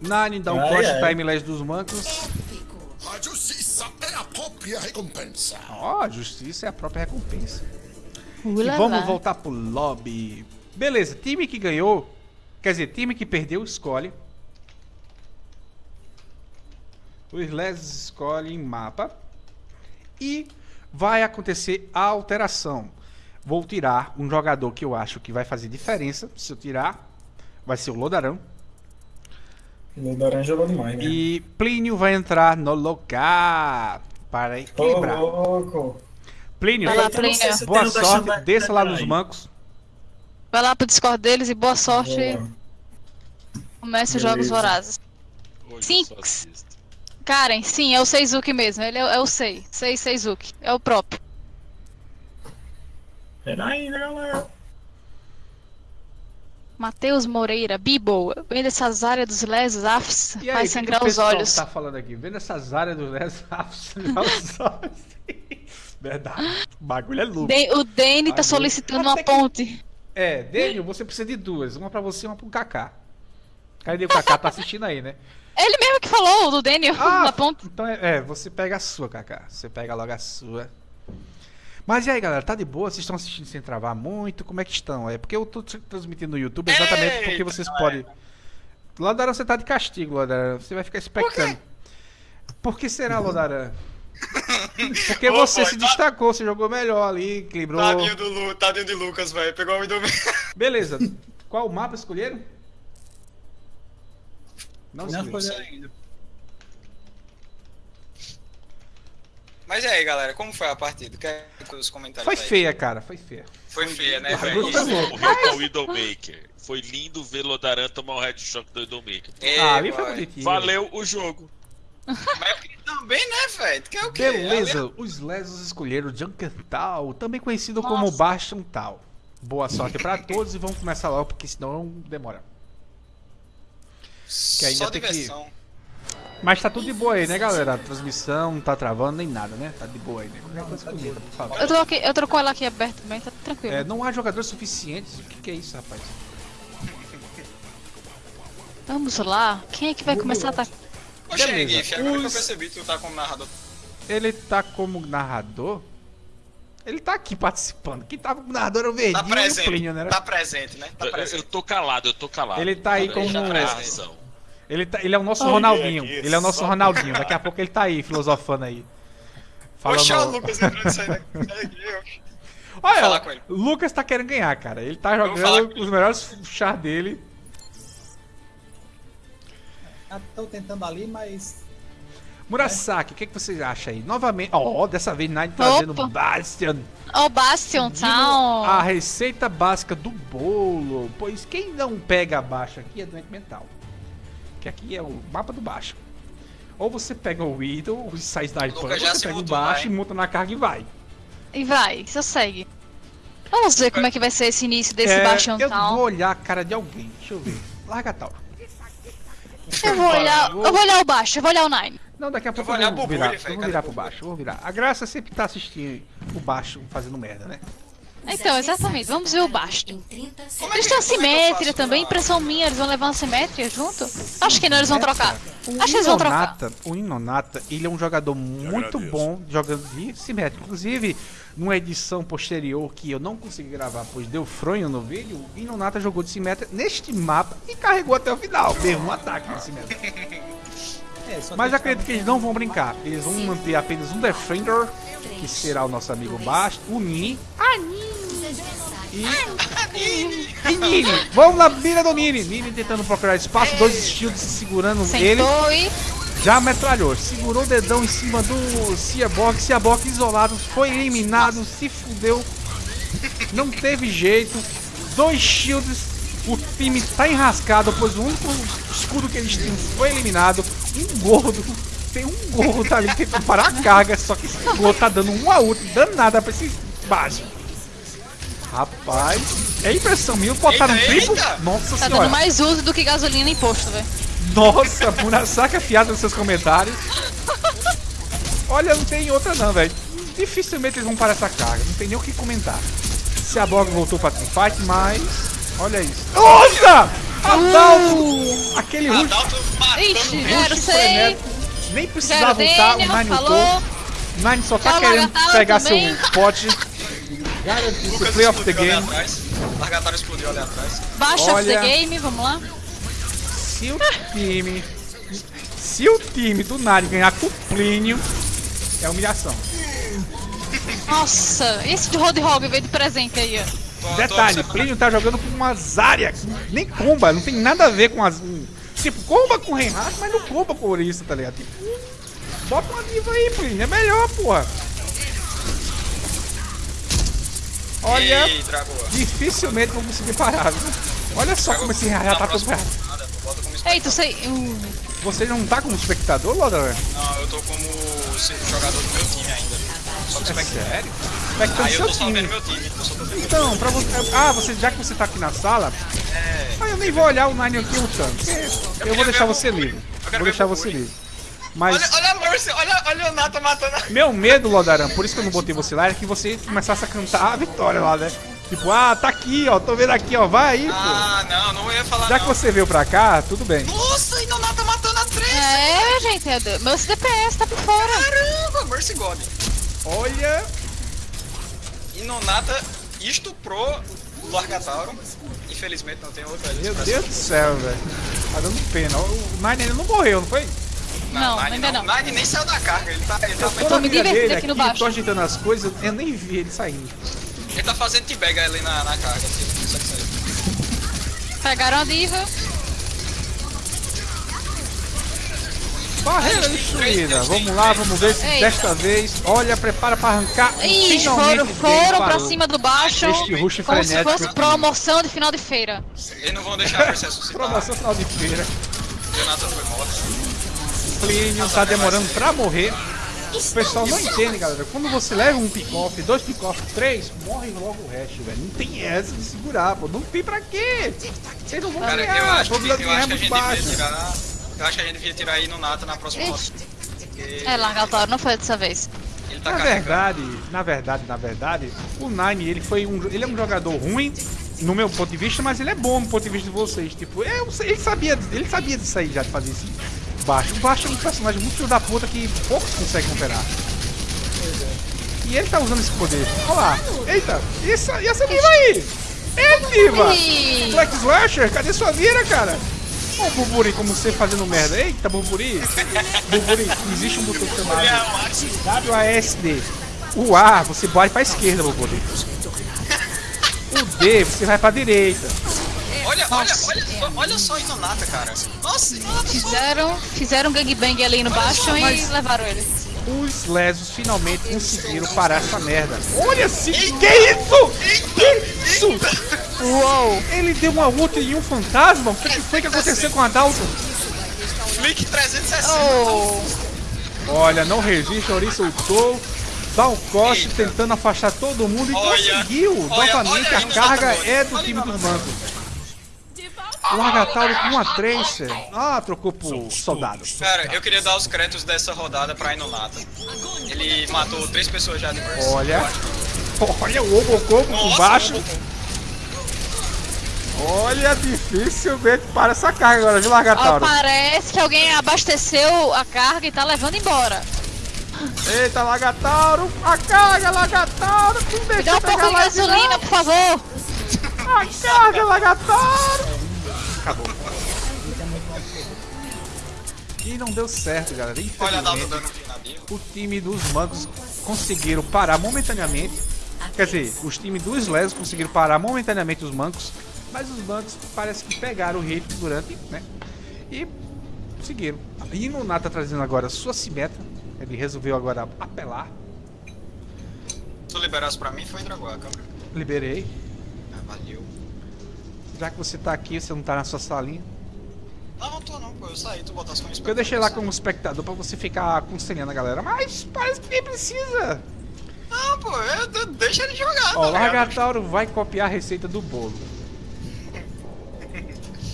Nine dá um Ai, corte ai. timeless dos mancos. A justiça é a própria recompensa. Ó, a justiça é a própria recompensa. E vamos voltar pro lobby. Beleza, time que ganhou, quer dizer, time que perdeu escolhe. Os Les escolhem mapa. E vai acontecer a alteração. Vou tirar um jogador que eu acho que vai fazer diferença. Se eu tirar, vai ser o Lodarão. O Doran jogou demais, né? E Plínio vai entrar no lugar para Ô, equilibrar. louco. Plínio, Vai lá, Plínio. boa o da sorte, Xandai- desça lá nos mancos. Vai lá pro Discord deles e boa sorte. Boa. Comece os jogos vorazes. Sinks. Karen, sim, é o Seizuki mesmo. Ele é, é o Sei. Sei Seizuki. É o próprio. Peraí, né, galera? Matheus Moreira, Bibo, vem dessas áreas dos lesos, afs, aí, vai que que sangrar o os pessoal olhos. tá falando aqui? Vendo essas áreas do Les sangrar os olhos. Verdade. O bagulho é louco. De- o Dane tá solicitando uma ponte. É, Daniel, você precisa de duas. Uma pra você e uma pro Kaká. Cadê o Kaká? Tá assistindo aí, né? Ele mesmo que falou, o do Daniel, Ah, na ponta. Então é, é, você pega a sua, Kaká. Você pega logo a sua. Mas e aí, galera, tá de boa? Vocês estão assistindo sem travar muito? Como é que estão? É porque eu tô tra- transmitindo no YouTube exatamente porque Eita, vocês não podem. Lodaran, você tá de castigo, Lodaran. Você vai ficar expectando. Por que será, Lodaran? Porque Ô, você boy, se tá- destacou, você jogou melhor ali, equilibrou. Tadinho do Lu, tadinho de Lucas, velho. Pegou o Window Beleza. Qual o mapa escolheram? Não, Não escolheram. ainda. Mas e aí, galera, como foi a partida? Quer que os comentários Foi aí? feia, cara, foi feia. Foi feia, né, velho? Tá. Morreu com o Widowmaker. Foi lindo ver Lodaran tomar um headshot do Widowmaker. É, Ah, ali foi bonitinho. Valeu o jogo. Também, né, velho? Tu quer o quê? Beleza, os Lesos escolheram Junkertal, também conhecido como Bastion Tal. Boa sorte pra todos e vamos começar logo, porque senão demora. Que ainda Só tem que- diversão. Mas tá tudo de boa aí, né, galera? A transmissão não tá travando nem nada, né? Tá de boa aí, né? Qualquer coisa comenta, por favor. Eu tô, aqui, eu tô com ela aqui aberta também, tá tranquilo. É, não há jogadores suficientes. O que, que é isso, rapaz? Vamos lá, quem é que vai começar a atacar? Beleza, Gif, agora que eu os- percebi que tu tá como narrador. Ele tá como narrador? Ele tá aqui participando. Quem tava como narrador era o Verdinho Tá e o presente, Plínio, né? tá presente, né? Tá Eu, presente. eu tô calado, eu tô calado. Ele tá aí Eu como- Tá atenção. Ele, tá, ele é o nosso Ronaldinho. aqui, Ele é o nosso só- Ronaldinho. Daqui a pouco ele tá aí, filosofando aí. Poxa, o Falando... Lucas entrando e saindo aqui. Olha, falar com ele. Lucas tá querendo ganhar, cara. Ele tá jogando os melhores char dele. Estão tentando ali, mas. Murasaki, o que, que vocês acham aí? Novamente, ó, dessa vez Nine trazendo Opa. Bastion. Ó, o Bastion Town. A receita básica do bolo. Pois quem não pega abaixo aqui é doente mental. Que aqui é o mapa do baixo. Ou você pega o Widow, e sai já você pega o baixo vai. e monta na carga e vai. E vai, só segue. Vamos ver como é que vai ser esse início desse É, eu Town. vou olhar a cara de alguém. Deixa eu ver. Larga tal. Eu vou olhar, eu vou olhar o baixo, eu vou olhar o Nine. Não, daqui a pouco vou eu vou virar, Bully, eu vou virar pro baixo, eu vou virar. A Graça sempre tá assistindo o baixo fazendo merda, né? Então, exatamente, vamos ver o baixo. É Eles têm é eu assimétria faço também, impressão minha, eles vão levar uma simétria junto? Acho que não, eles vão trocar. O Acho que eles vão trocar. Inonata, o Inonata, ele é um jogador muito bom jogando de simétrico. Inclusive, numa edição posterior que eu não consegui gravar, pois deu fronho no vídeo, o Inonata jogou de simétrica neste mapa e carregou até o final, mesmo um ataque de simétrica. É, Mas acredito que eles não vão brincar. Eles vão manter apenas um Defender, que será o nosso amigo Bast, o Nini. E. E Nini! Vamos na mira do Nini! Nini tentando procurar espaço, dois shields segurando ele. Sentou e. Já metralhou, segurou o dedão em cima do Seaborg, Seaborg isolado, foi eliminado, se fudeu, não teve jeito, dois shields, o time tá enrascado, pois o único escudo que eles tinham foi eliminado, um gordo, tem um gordo ali tentando parar a carga, só que esse gordo tá dando um a outro, danada pra esse baixo. Rapaz, é impressão minha, botaram Eita, triplo, eita! nossa Tá senhora. dando mais uso do que gasolina e imposto, velho. Nossa, Murasaki afiado nos seus comentários. Olha, não tem outra não, velho. Dificilmente eles vão parar essa carga, não tem nem o que comentar. Se a Bog voltou pra teamfight, mas... Olha isso. Nossa! Adalto! Aquele rush, Adalto matando Ixi, rush frenético. Nem precisava voltar, o Nine falou. Nine só tá querendo pegar também. seu pote. Garantir seu play of the game. atrás. Largatário explodiu ali atrás. Baixa Olha. the game, vamos lá. Se o time. Se o time do Nari ganhar com o Plínio, é humilhação. Nossa, esse de Roadhog veio de presente aí, ó. Tô- Detalhe. Plínio tá jogando com uma Zarya, nem comba, não tem nada a ver com as. tipo, comba com o Reinhardt, mas não comba com o Orisa, tá ligado? Tipo, bota uma diva aí, Plínio, é melhor, porra. Olha, Ei, dificilmente vão conseguir parar, viu? Olha só como esse Reinhardt tá todo como Eita, sei. Uh, Você não tá como espectador, Lodaran? Não, eu tô como jogador do meu time ainda. Só que É espectador. sério? Espectando Aí eu seu tô só time. vendo meu time. Eu Então, pra você. Ah, você, já que você tá aqui na sala, É. ah, eu nem vou olhar o Nine aqui lutando. porque Eu vou deixar você livre. Vou deixar você livre. Mas Olha, olha a Mercy, olha, olha o Nata matando a... meu medo, Lodaran, por isso que eu não botei você lá, é que você começasse a cantar a vitória lá, né? Tipo, ah, tá aqui, ó, tô vendo aqui, ó, vai aí, pô. Ah, não, não ia falar Já que não. você veio pra cá, tudo bem. Nossa, ainda o Nata matando a três. É, gente, é do- meu CDPS tá por fora. Caramba, Mercy God. Olha. E Nonata estuprou o Largatauro. Infelizmente não tem outra Meu Deus do céu, velho. Tá dando pena. O Nine ainda não morreu, não foi? Não, Nine ainda não. Nine nem saiu da carga, ele tá, ele tá, Eu tô me divertindo aqui no baixo. Tô agitando as coisas, eu nem vi ele saindo. ele tá fazendo teabag ali na, na carga. Assim, não consegue sair. Pegaram a diva. Barreira destruída. Vamos lá, vamos ver se Eita. desta vez. Olha, prepara pra arrancar. Ih, foram, o foram pra parou. cima do baixo. Este rush como se frenético fosse aqui. promoção de final de feira. Eles não vão deixar Mercy ressuscitar. Promoção final de feira. Jonathan foi morto. Plínio tá demorando pra morrer. O pessoal não entende, galera. Quando você leva um pick-off, dois pick-off, três, morre logo o resto, velho. Não tem essa de segurar, pô. Não tem pra quê? Vocês não vão Cara, eu acho, que, eu acho que a é gente devia tirar. Eu acho que a gente devia tirar aí no Nata na próxima rota. Porque É, Largatauro, não foi dessa vez. ele tá Na carregando. verdade, na verdade, na verdade, o Nine ele foi um, ele é um jogador ruim no meu ponto de vista, mas ele é bom no ponto de vista de vocês. Tipo, eu, ele sabia, ele sabia disso aí já de fazer isso. Baixo, o Baixo é um personagem muito filho da puta que poucos conseguem operar. E ele tá usando esse poder. Olha lá. Eita, e essa, e essa diva aí? É diva! Black Slasher, cadê sua vira, cara? Ó o Burburi como você fazendo merda. Eita, Burburi. Burburi, existe um botão chamado WASD. O A, você bate pra esquerda, Burburi. O D, você vai pra direita. Olha, olha, olha, só, olha só aí no Nata, cara. Nossa, Nata só. Fizeram, fizeram um gangbang ali no baixo e levaram ele. Os lesos finalmente conseguiram parar essa merda. Olha assim, que isso? Que isso? Uou! Ele deu uma ult em um fantasma? O que que foi que aconteceu com a Dalton? Link 360. Oh. Olha, não resiste, Ori soltou. Dá um coste tentando afastar todo mundo e Olha, conseguiu. olha, Novamente olha a aí no carga é do time dos bancos. O Largatauro com uma Tracer. Ah, trocou por soldado. Cara, eu queria dar os créditos dessa rodada pra Inonata. Ele matou três pessoas já de Burst. Olha. Olha o Obococo por baixo. Obococo. Olha, dificilmente para essa carga agora, viu, Largatauro? parece que alguém abasteceu a carga e tá levando embora. Eita, Largatauro! A carga, Largatauro! Não Me deixa dá um eu pouco pegar de gasolina, não. por favor. A carga, Largatauro! Acabou. E não deu certo, galera. O o time dos mancos conseguiram parar momentaneamente. Quer dizer, os times dos lesos conseguiram parar momentaneamente os mancos. Mas os bancos parece que pegaram o ritmo durante, né? E seguiram. E no Nata trazendo agora sua simetra. Ele resolveu agora apelar. Tu liberasse pra mim, foi Dragão a câmera. Liberei. Ah, valeu. Já que você tá aqui, você não tá na sua salinha. Não, não tô não, pô. Eu saí, tu botasse como Eu deixei lá como espectador pra você ficar aconselhando a galera. Mas parece que nem precisa. Não, pô, eu, eu- deixa ele jogar. Ó, o tá ligado? Largatauro vai copiar a receita do bolo.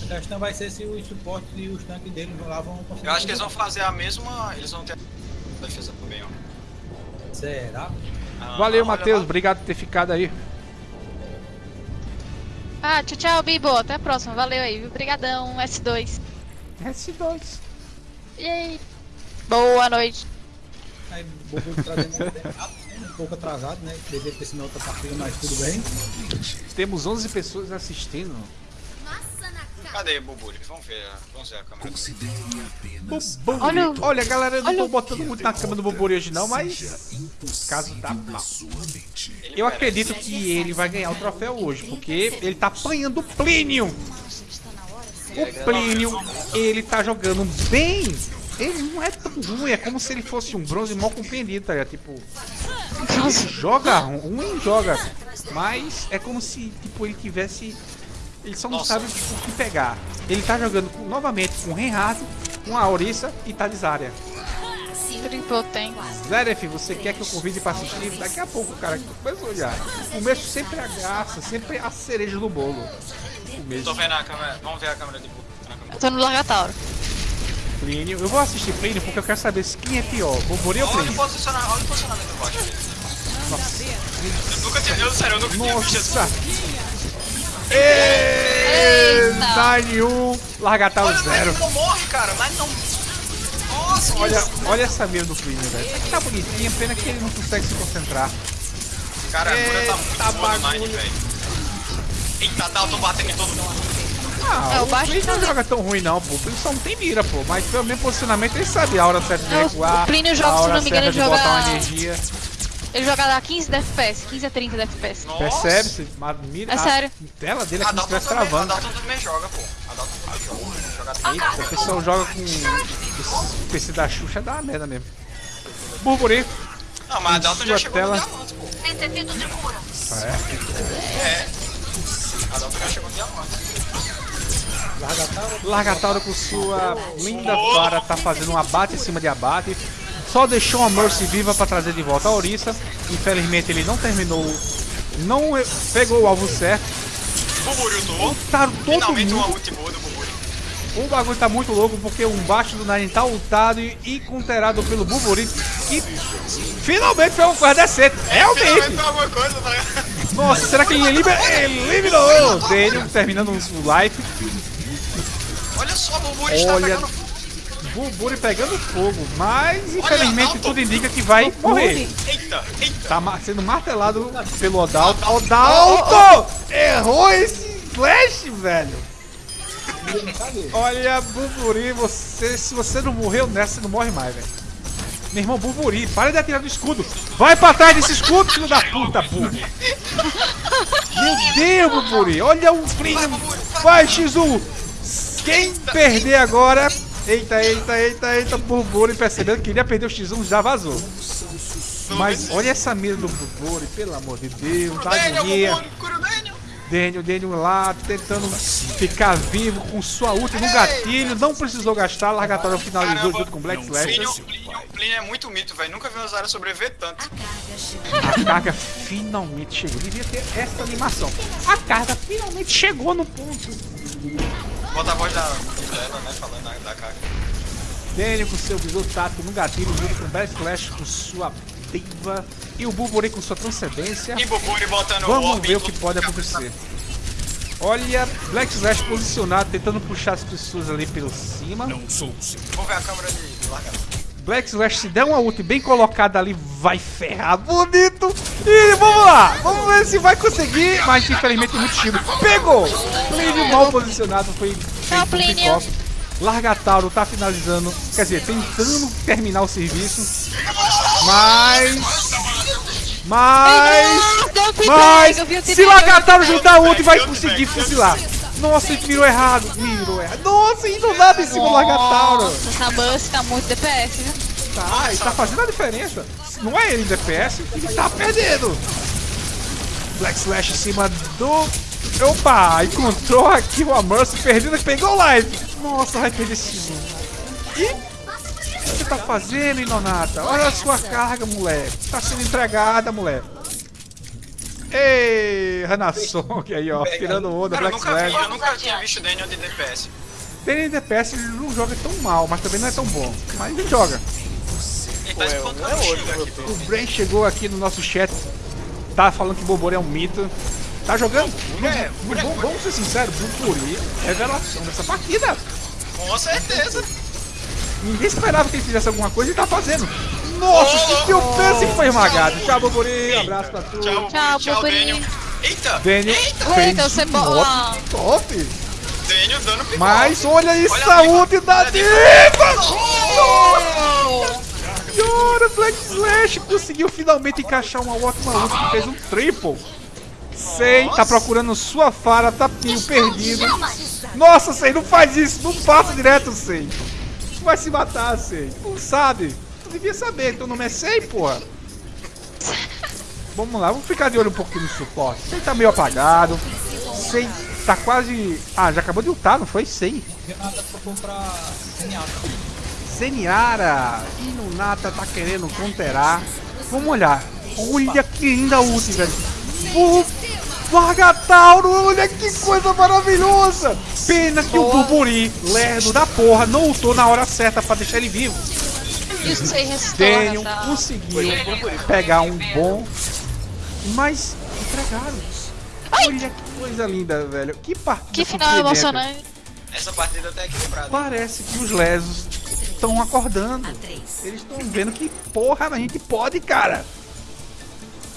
A questão vai ser se os suportes e os tanques deles lá vão conseguir. Eu acho que eles vão fazer a mesma. Eles vão ter a defesa também, ó. Será? Ah, Valeu, Matheus. Obrigado por ter ficado aí. Ah, tchau, tchau, Bibo. Até a próxima. Valeu aí. Obrigadão, S2. S2. E aí? Boa noite. Aí, Bobo trazendo um pouco atrasado, né? Devia ter sido na outra partida, mas tudo bem. Temos 11 pessoas assistindo. Cadê, Buburi? Vamos ver, vamos ver a câmera. Boburi. Olha o- Olha, galera, eu não olha tô botando muito na cama do Boburi hoje não, mas caso tá mal. Eu acredito que ele vai ganhar o troféu hoje, porque ele tá apanhando o Plínio. O Plínio, ele tá jogando bem. Ele não é tão ruim, é como se ele fosse um bronze mal compreendido, tá ligado? Tipo, ele joga ruim, joga. Mas é como se, tipo, ele tivesse. Ele só não Nossa. sabe tipo, o que pegar. Ele tá jogando com- novamente com o Reinhardt, com a Orisa e tem. Zeref, você quer que eu convide pra assistir? Daqui a pouco, cara, que depois olhar. O começo sempre é a graça, sempre é a cereja do bolo. O começo. Tô vendo a câmera. Vamos ver a câmera de câmera. Eu tô no Largatauro. Plínio. Eu vou assistir Plínio porque eu quero saber se quem é pior, Bobori ou Olha o Plínio. posicionamento, olha o posicionamento do baixo. Nossa. Eu nunca tinha, eu sério, eu nunca tinha visto Nossa. Êêêê! Nine 1, Largatauro Olha, o 0. Nine não morre, cara. Nine não. Olha, olha essa mira do Plínio, velho. Isso aqui tá bonitinha, pena que ele não consegue se concentrar. Cara, a cura tá muito Eita, boa no Nine, velho. Eita, Dalton batendo em todo mundo. Ah, É, o o baixo Plínio tá- não joga tão ruim não, pô. O Plínio só não tem mira, pô. Mas pelo mesmo posicionamento ele sabe a hora certa de É, o- recuar. o Plínio joga, se não me engano, ele botar uma joga- energia. Ele joga a 15 de FPS, 15 a 30 de FPS. Percebe-se? Mira, É sério. A tela dele é A como se Dalton estivesse também, a travando. Dalton também joga, pô. A Dalton também joga. joga Eita, o pessoal joga com o PC da Xuxa, dá uma merda mesmo. Burburi. Não, mas a Dalton já chegou tela. no diamante, pô. É. É. A Dalton já chegou no diamante. Largatauro com sua linda vara tá fazendo um abate em cima de abate. Só deixou a Mercy viva para trazer de volta a Orisa. Infelizmente ele não terminou, não pegou o alvo certo. Tá todo Finalmente uma mundo. ult boa do. O bagulho tá muito louco porque um baixo do Nine tá ultado e, e counterado pelo Buburi. Que finalmente foi uma coisa decente. Finalmente Realmente. foi alguma coisa, tá? Nossa, será que ele eliminou? O Daniel, terminando o life. Olha só, o Buburi está Olha, pegando Buburi pegando fogo, mas infelizmente tudo indica que vai morrer. Eita, eita. Tá ma- sendo martelado pelo Odalto. Odalto! Errou esse flash, velho! Olha, Buburi, você, se você não morreu nessa, você não morre mais, velho. Meu irmão, Buburi, para de atirar do escudo. Vai pra trás desse escudo, filho da puta, burro. Meu Deus, Buburi, olha o primo. Vai, X1. Quem perder agora... Eita, eita, eita, eita, Buburi percebendo que queria perder o X1, já vazou. Mas olha essa mira do Buburi, pelo amor de Deus, dá agonia. Daniel, Daniel lá tentando ficar vivo com sua ult no gatilho, não precisou gastar, largatório finalizou junto com Black Slash. Plínio é muito mito, velho. Nunca vi uma Zara sobreviver tanto. A carga finalmente chegou. Devia ter essa animação. A carga finalmente chegou no ponto. Bota a voz da, dela, né? Falando da, da carga. Daniel com seu visor tático no gatilho, junto com Black Slash com sua diva e o Bulburi com sua transcendência. E Buburi botando o Vamos orb ver o que pode acontecer. Olha, Black Slash posicionado, tentando puxar as pessoas ali pelo cima. Não sou Vamos ver a câmera de, de largada. Black Slash, se der uma ult bem colocada ali, vai ferrar bonito. E vamos lá, vamos ver se vai conseguir. Mas infelizmente muito tiro. Pegou! Plínio mal posicionado, foi feito Plínio. Largatauro tá finalizando, quer dizer, tentando terminar o serviço. Mas. Mas. Mas. Se Largatauro juntar a ult, vai conseguir fuzilar. Nossa, ele mirou errado. Mirou errado. Nossa, e do nada em cima do Largatauro. Essa Buzz tá muito DPS, viu? Tá, ele tá fazendo a diferença. Não é ele em DPS, ele tá perdendo. Black Slash em cima do. Opa! Encontrou aqui o Mercy perdendo, pegou o live. Nossa, vai perder esse jogo. E o que você tá fazendo, Inonata? Olha a sua carga, moleque. Tá sendo entregada, moleque. Ei, Hanasong aí, ó, tirando onda, Cara, eu Black nunca, vi, Slash. eu nunca tinha visto Daniel de DPS. Tem em DPS, ele não joga tão mal, mas também não é tão bom. Mas ele joga. Ele tá espancando o Shield aqui. O Bren chegou aqui no nosso chat, tá falando que Bobori é um mito. Tá jogando? É, vamos, vamos ser sinceros, Bobori é revelação dessa partida. Com certeza. Ninguém esperava que ele fizesse alguma coisa e tá fazendo. Nossa, que eu penso que foi esmagado. Tchau, Bobori, abraço pra tu. Tchau, Tchau, tchau. Eita! Daniel Eita! fez Eita, você top, ah. top. Daniel dando pipoca. Mas olha isso, Olha a diva. ult da Olha Senhora, Black Slash conseguiu finalmente encaixar uma ótima ult que fez um triple. Sei, tá procurando sua fara, tapinho perdido. Nossa, Sei, não faz isso, não passa direto, Sei. Tu vai se matar, Sei. Tu sabe. Tu devia saber, teu nome é Sei, porra. Vamos lá, vamos ficar de olho um pouquinho no suporte. Sei tá meio apagado. Sei tá quase. Ah, já acabou de ultar, não foi? Sei. Renata pra comprar. Zeniara, Inunata tá querendo counterar. Vamos olhar. Olha que linda ult, velho. O Vargatauro, olha que coisa maravilhosa. Pena que o Buburi, lerdo da porra, não ultou na hora certa pra deixar ele vivo. Isso Daniel tá? conseguiu pegar um bom, mas entregaram. Olha que coisa linda, velho. Que partida Que final emocionante. Essa partida tá equilibrada. Parece que os lesos estão acordando. Eles estão vendo que, porra, a gente pode, cara.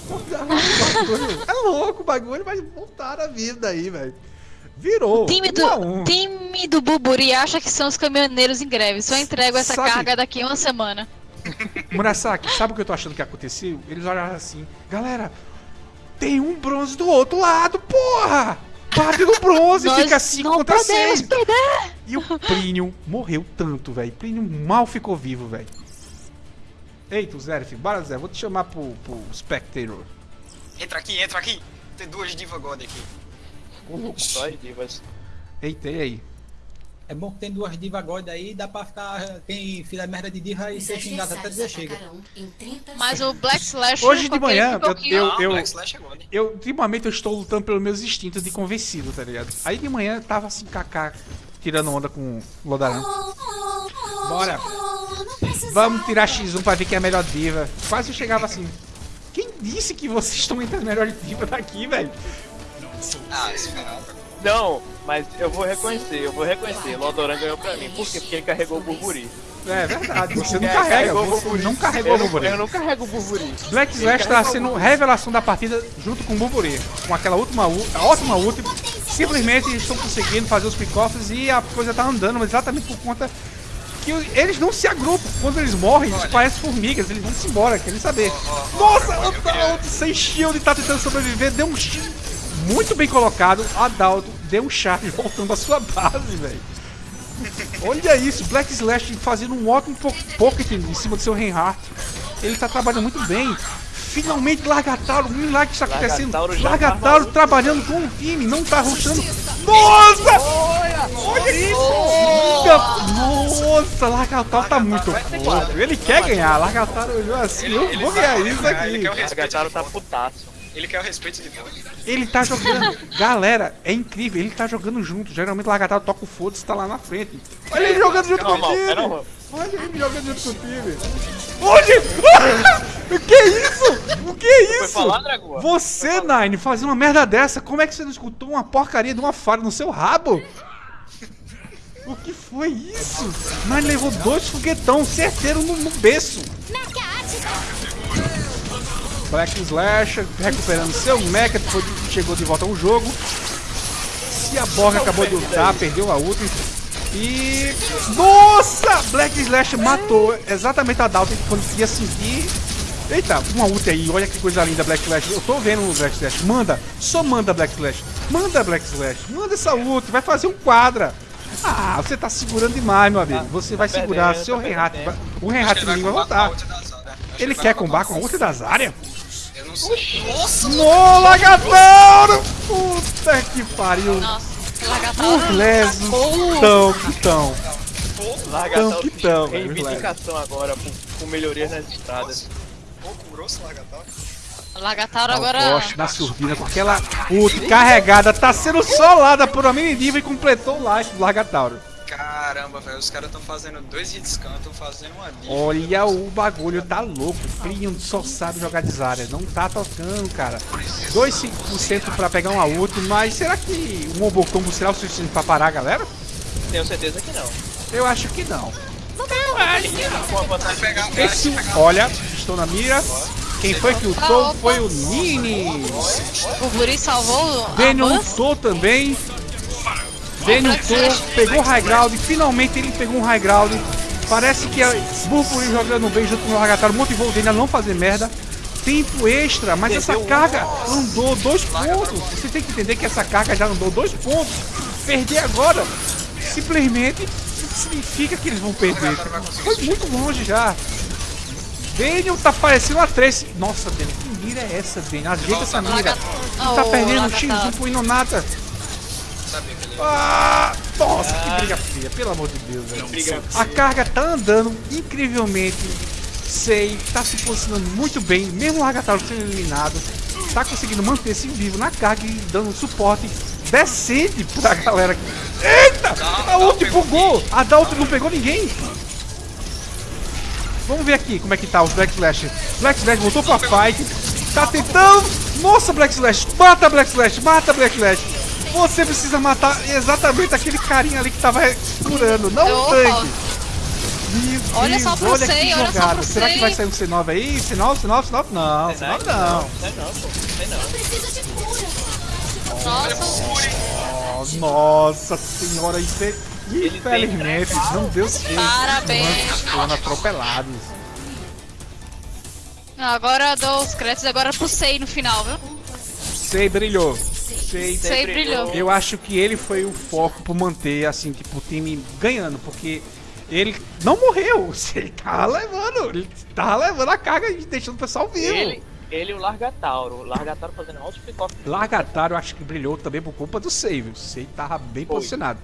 É louco o bagulho, mas voltaram a vida aí, velho. Virou. O time um a um. do, time do Buburi acha que são os caminhoneiros em greve. Só entrego essa Sabe- carga daqui a uma semana. Murasaki, sabe o que eu tô achando que aconteceu? Eles olharam assim, galera, tem um bronze do outro lado, porra! Bate no bronze, Nós fica 5 não contra podemos 6. perder! E o Plínio morreu tanto, velho. Plínio mal ficou vivo, velho. Eita, o Zerif, bora Zé, vou te chamar pro, pro Spectator. Entra aqui, entra aqui. Tem duas Diva God aqui. Só as divas. Eita, e aí? É bom que tem duas diva God aí, dá pra ficar. Quem fizer merda de diva e ser xingado até dizer chega. Mas o Black Slash. Hoje de manhã, eu, eu, eu, é God. eu, ultimamente eu estou lutando pelos meus instintos de convencido, tá ligado? Aí de manhã eu tava assim, kaká, tirando onda com o Lodaran. Bora! Vamos tirar X1 pra ver quem é a melhor diva. Quase eu chegava assim. Quem disse que vocês estão entre as melhores divas daqui, velho? Ah, esperava. Não, mas eu vou reconhecer, eu vou reconhecer. Lodoran ganhou pra mim. Por quê? Porque ele carregou o Burburi. É verdade, você não É, carrega, o você Burburi. não carregou Eu o não- Burburi. Eu não carrego o Burburi. Black Slash tá sendo revelação da partida junto com o Burburi. Com aquela última, ult- a ótima ult. Simplesmente eles estão conseguindo fazer os pick-offs e a coisa tá andando, mas exatamente por conta que o- eles não se agrupam. Quando eles morrem, eles parecem formigas, eles vão se embora, querem saber. Nossa, o Adalto sem shield tá tentando sobreviver, deu um shield muito bem colocado. Adalto deu um charge voltando à sua base, velho. Olha isso, Black Slash fazendo um ótimo po- pocket em cima do seu Reinhardt. Ele tá trabalhando muito bem. Finalmente Largatauro, um milagre está acontecendo. Largatauro já Largatauro trabalhando com o time, não tá rushando. Nossa! Olha isso! Nossa, Largatauro tá muito louco. Ele quer ganhar, Largatauro olhou assim, eu vou ganhar isso aqui. O Gataro tá putaço. Ele quer o respeito de God. Ele tá jogando. Galera, é incrível, ele tá jogando junto. Geralmente o Largatauro toca o foda-se tá lá na frente. Olha ele jogando junto com o é time. Olha ele jogando junto com o time. Olha! O que é isso? O que é isso? falar? Você, Nine, fazendo uma merda dessa, como é que você não escutou uma porcaria de uma falha no seu rabo? O que foi isso? Nine levou dois foguetão certeiro no, no berço. Black Slash recuperando seu mecha, depois chegou de volta ao jogo. Se a Borg acabou de lutar, perdeu a ult. E. Nossa! Black Slash matou exatamente a Dalton quando ia sentir. Eita, uma ult aí, olha que coisa linda, Black Slash. Eu tô vendo o Black Slash. Manda, só manda Black Slash. Manda Black Slash, manda essa ult, vai fazer um quadra. Ah, você tá segurando demais, meu amigo. Você vai tá segurar perdendo, seu tá Reinhardt. vai- O Reinhardt vai voltar. Ele quer combar com a ult das áreas? Não sei. Nossa! No Lagatauro! Puta que pariu! Nossa, Largatauro. Os lesos tão que tão. Que tão, velho, reivindicação agora com, melhorias nas estradas. Pouco grosso, Largatauro. Largatauro O agora. Bosch na surdina com aquela ult carregada, tá sendo solada por uma mini diva e completou o life do Largatauro. Caramba, velho, os caras estão fazendo dois hits can, estão fazendo uma diva. Olha o bagulho, tá louco. Plínio só sabe jogar de Zarya, não tá tocando, cara. 2,5% pra pegar uma ult, mas será que um Obocombo será o suficiente pra parar a galera? Tenho certeza que não. Eu acho que não. Com a vantagem Pegar, Esse, olha, estou na mira. Quem foi que lutou foi o Nini. O Buri salvou o lutou também. Daniel lutou, pegou o high ground. Finalmente ele pegou um high ground. Parece que a Burbury jogando bem junto com o Lagataro motivou o Daniel a não fazer merda. Tempo extra, mas essa carga andou dois pontos. Você tem que entender que essa carga já andou dois pontos. Perder agora simplesmente significa que eles vão perder. Foi muito longe já. Daniel tá parecendo uma Trace. Nossa, Daniel, que mira é essa, Daniel? Ajeita essa mira. Ele tá perdendo o Lagataro. X1 pro Inonata. Ah, nossa, que briga feia, pelo amor de Deus, velho. A carga tá andando incrivelmente. Sei, tá se posicionando muito bem, mesmo o Largatauro sendo eliminado. Tá conseguindo manter-se vivo na carga e dando suporte decente pra galera. Eita! A ult bugou! A Dalton não pegou ninguém! Vamos ver aqui como é que tá os Black Slash. Black Slash voltou pra fight. Tá tentando. Nossa, Black Slash! Mata Black Slash! Mata Black Slash! Você precisa matar exatamente aquele carinha ali que tava curando, não o tanque. Meu Olha Deus, só pro olha olha só jogada. pro Será que vai sair um C9 aí? C9, C9, C9? Não, C9 não. Não, sei não, pô. Sei não. Nossa. Nossa senhora, infe- infelizmente não deu certo. Parabéns. Foram atropelados. Agora dou os créditos agora pro Sei no final, viu? Sei brilhou. Brilhou. Eu acho que ele foi o foco por manter, assim, tipo, o time ganhando, porque ele não morreu. Ele tava levando, ele tava levando a carga e deixando o pessoal vivo. Ele, ele e o Largatauro. O Largatauro fazendo alto pick-off. Largatario, eu acho que brilhou também por culpa do Sei, viu? O Sei tava bem Foi. posicionado.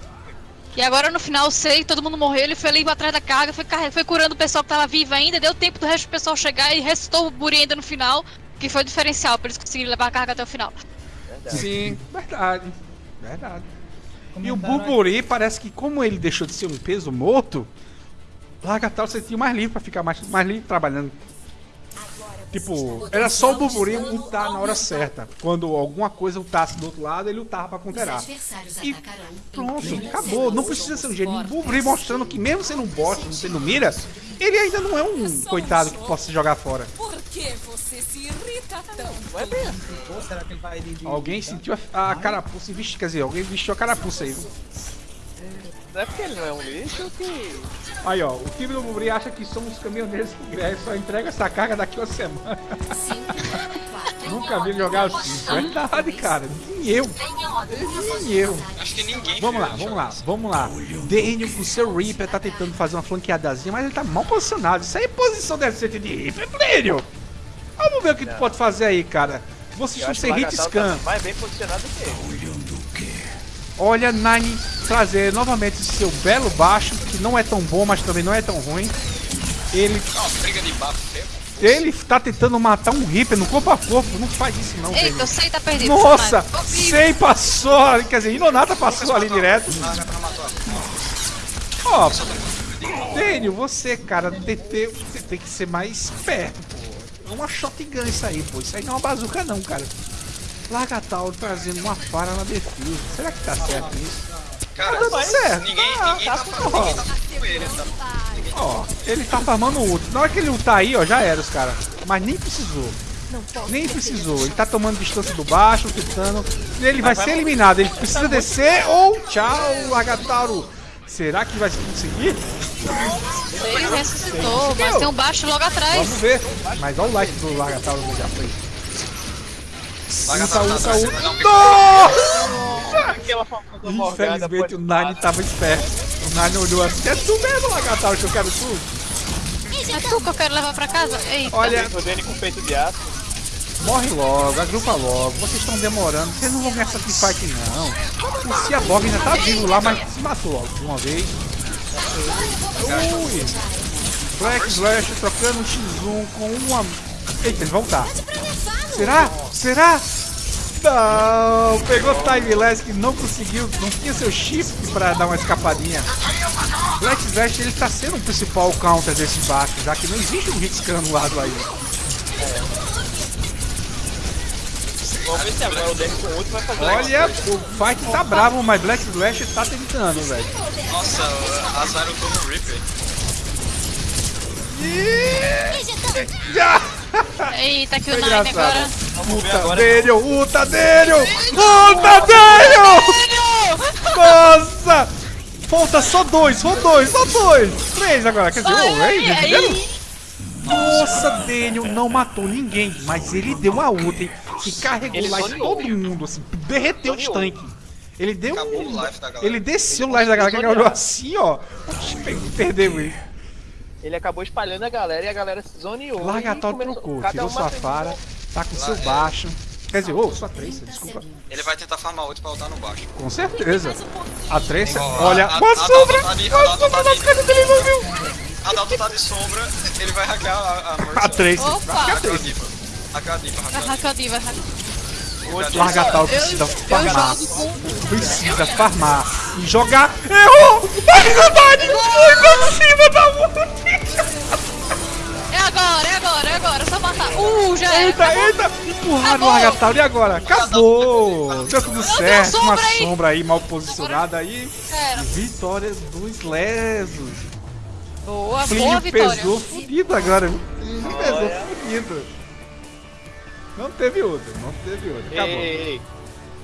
E agora no final, o Sei, todo mundo morreu, ele foi ali atrás da carga, foi, foi curando o pessoal que tava vivo ainda, deu tempo do resto do pessoal chegar e restou o Buri ainda no final, que foi o diferencial, pra eles conseguirem levar a carga até o final. Sim, verdade. Verdade. E o Buburi parece que, como ele deixou de ser um peso morto, Largatauro sentiu mais livre pra ficar mais, mais livre trabalhando. Tipo, era só o Buburi lutar na hora certa. Quando alguma coisa lutasse do outro lado, ele lutava pra counterar. E pronto, acabou. Não precisa ser um gênio. O Buburi mostrando que mesmo sendo um bot, não sendo mira, ele ainda não é um coitado que possa se jogar fora. Por que você se irrita tanto? Não é bem assim. Pô, será que ele vai de... de- Alguém sentiu a, a carapuça e vestiu, quer dizer, alguém vestiu a carapuça aí. viu? Não é porque ele não é um lixo que. Aí ó, o time do Bubri acha que somos caminhoneiros que é, só entrega essa carga daqui a uma semana. Nunca vi jogar assim. Verdade, cara. Nem eu. Nem eu. Acho que ninguém. Vamos lá, vamos lá, vamos lá. Daniel com o seu Reaper tá tentando fazer uma flanqueadazinha, mas ele tá mal posicionado. Isso aí é posição decente de Reaper, Daniel. Vamos ver o que tu pode fazer aí, cara. Você Eu chuta acho sem o hit scan. tá mais bem posicionado que ele. Olha, Nine trazer novamente seu belo baixo, que não é tão bom, mas também não é tão ruim. Ele, Ó, briga de bafo. ele tá tentando matar um Reaper no corpo a corpo. Não faz isso não, Eita, Daniel. o Sei tá perdido. Nossa. Sei passou, ali, quer dizer, Inonata passou ali direto. Ó, Daniel, você, cara, tem, tem, tem que ser mais esperto. É uma shotgun isso aí, pô. Isso aí não é uma bazuca não, cara. Largatauro trazendo uma falha na defesa. Será que tá certo isso? Cara, tá dando certo. ninguém, Tá, ninguém tá, tá, ó. falando, ninguém tá ele, tá? Ó, ele tá farmando o ult. Na hora que ele ultar aí, ó, já era os caras. Mas nem precisou. Nem precisou. Ele tá tomando distância do baixo, tentando. Ele vai ser eliminado. Ele precisa descer ou tchau, Largatauro. Será que vai conseguir? Sei ressuscitou, mas tem um baixo logo atrás. Vamos ver. Mas olha o like do Largatauro já foi. Largatauro Uta, tá não, Aquela famosa Infelizmente o Nine tava esperto. O Nine olhou assim, é tu mesmo, Largatauro, que eu quero tu. É tu que eu quero levar pra casa? Eita. Olha- O Dani com peito de aço. Morre logo, agrupa logo. Vocês estão demorando. Vocês não vão ganhar essa teamfight não. O Ciaborg ainda tá vivo lá, mas se matou logo de uma vez. Ui. Black Slash trocando um X1 com uma... Eita, ele voltar. Será? Será? Não, pegou Timeless que não conseguiu, não tinha seu shift pra dar uma escapadinha. Black Slash ele tá sendo o principal counter desse baixo, já que não existe um hit lado aí. Vamos ver se agora o com outro vai fazer. Olha, o fight tá bravo, mas Black Slash tá tentando, velho. Nossa, azar tô no Reaper. Já! Eita, que o Nine agora. Uta Daniel, Uta Daniel! Uta Daniel! Nossa! Falta só dois, só dois, só dois! Três agora, quer dizer, oh, ei, ai. entendeu? Nossa, Daniel não matou ninguém, mas ele deu uma ult hein, que carregou Ele lá todo mundo, assim, derreteu os tanques. Ele deu Acabou um... o life da galera. Ele desceu o live da galera, que olhou assim, ó. Oxi, Perdeu ele. Ele acabou espalhando a galera e a galera se zoneou. Largatal e começou- trocou, tirou sua fara, tá com seu Lá, é. baixo. Quer dizer, ô, sua Tracer, desculpa. Ele vai tentar farmar outro pra lutar no baixo. Com certeza. A Tracer, olha, a- uma a- sombra! a- a- a- a- sombra a- nas costas dele, não viu? Adalto tá de sombra, ele vai hackear a, a Mercy. A Tracer. Opa. A Hackear a Tracer. Hackear a Diva, a Diva. Largatal Eu- precisa farmar. Precisa farmar. E jogar. Errou! Vai verdade! Foi pra cima da! É agora, é agora, é agora. Só matar. Uh, já era. Eita, acabou. eita! Empurraram o. Largatal e agora? Acabou! Deu tudo certo, uma sombra aí. sombra aí mal posicionada aí. Vitória dos lesos. Boa, Plínio boa vitória. pesou fudido agora? Plínio pesou fudido. Não teve outra, não teve outra. Acabou. Ei, ei, ei.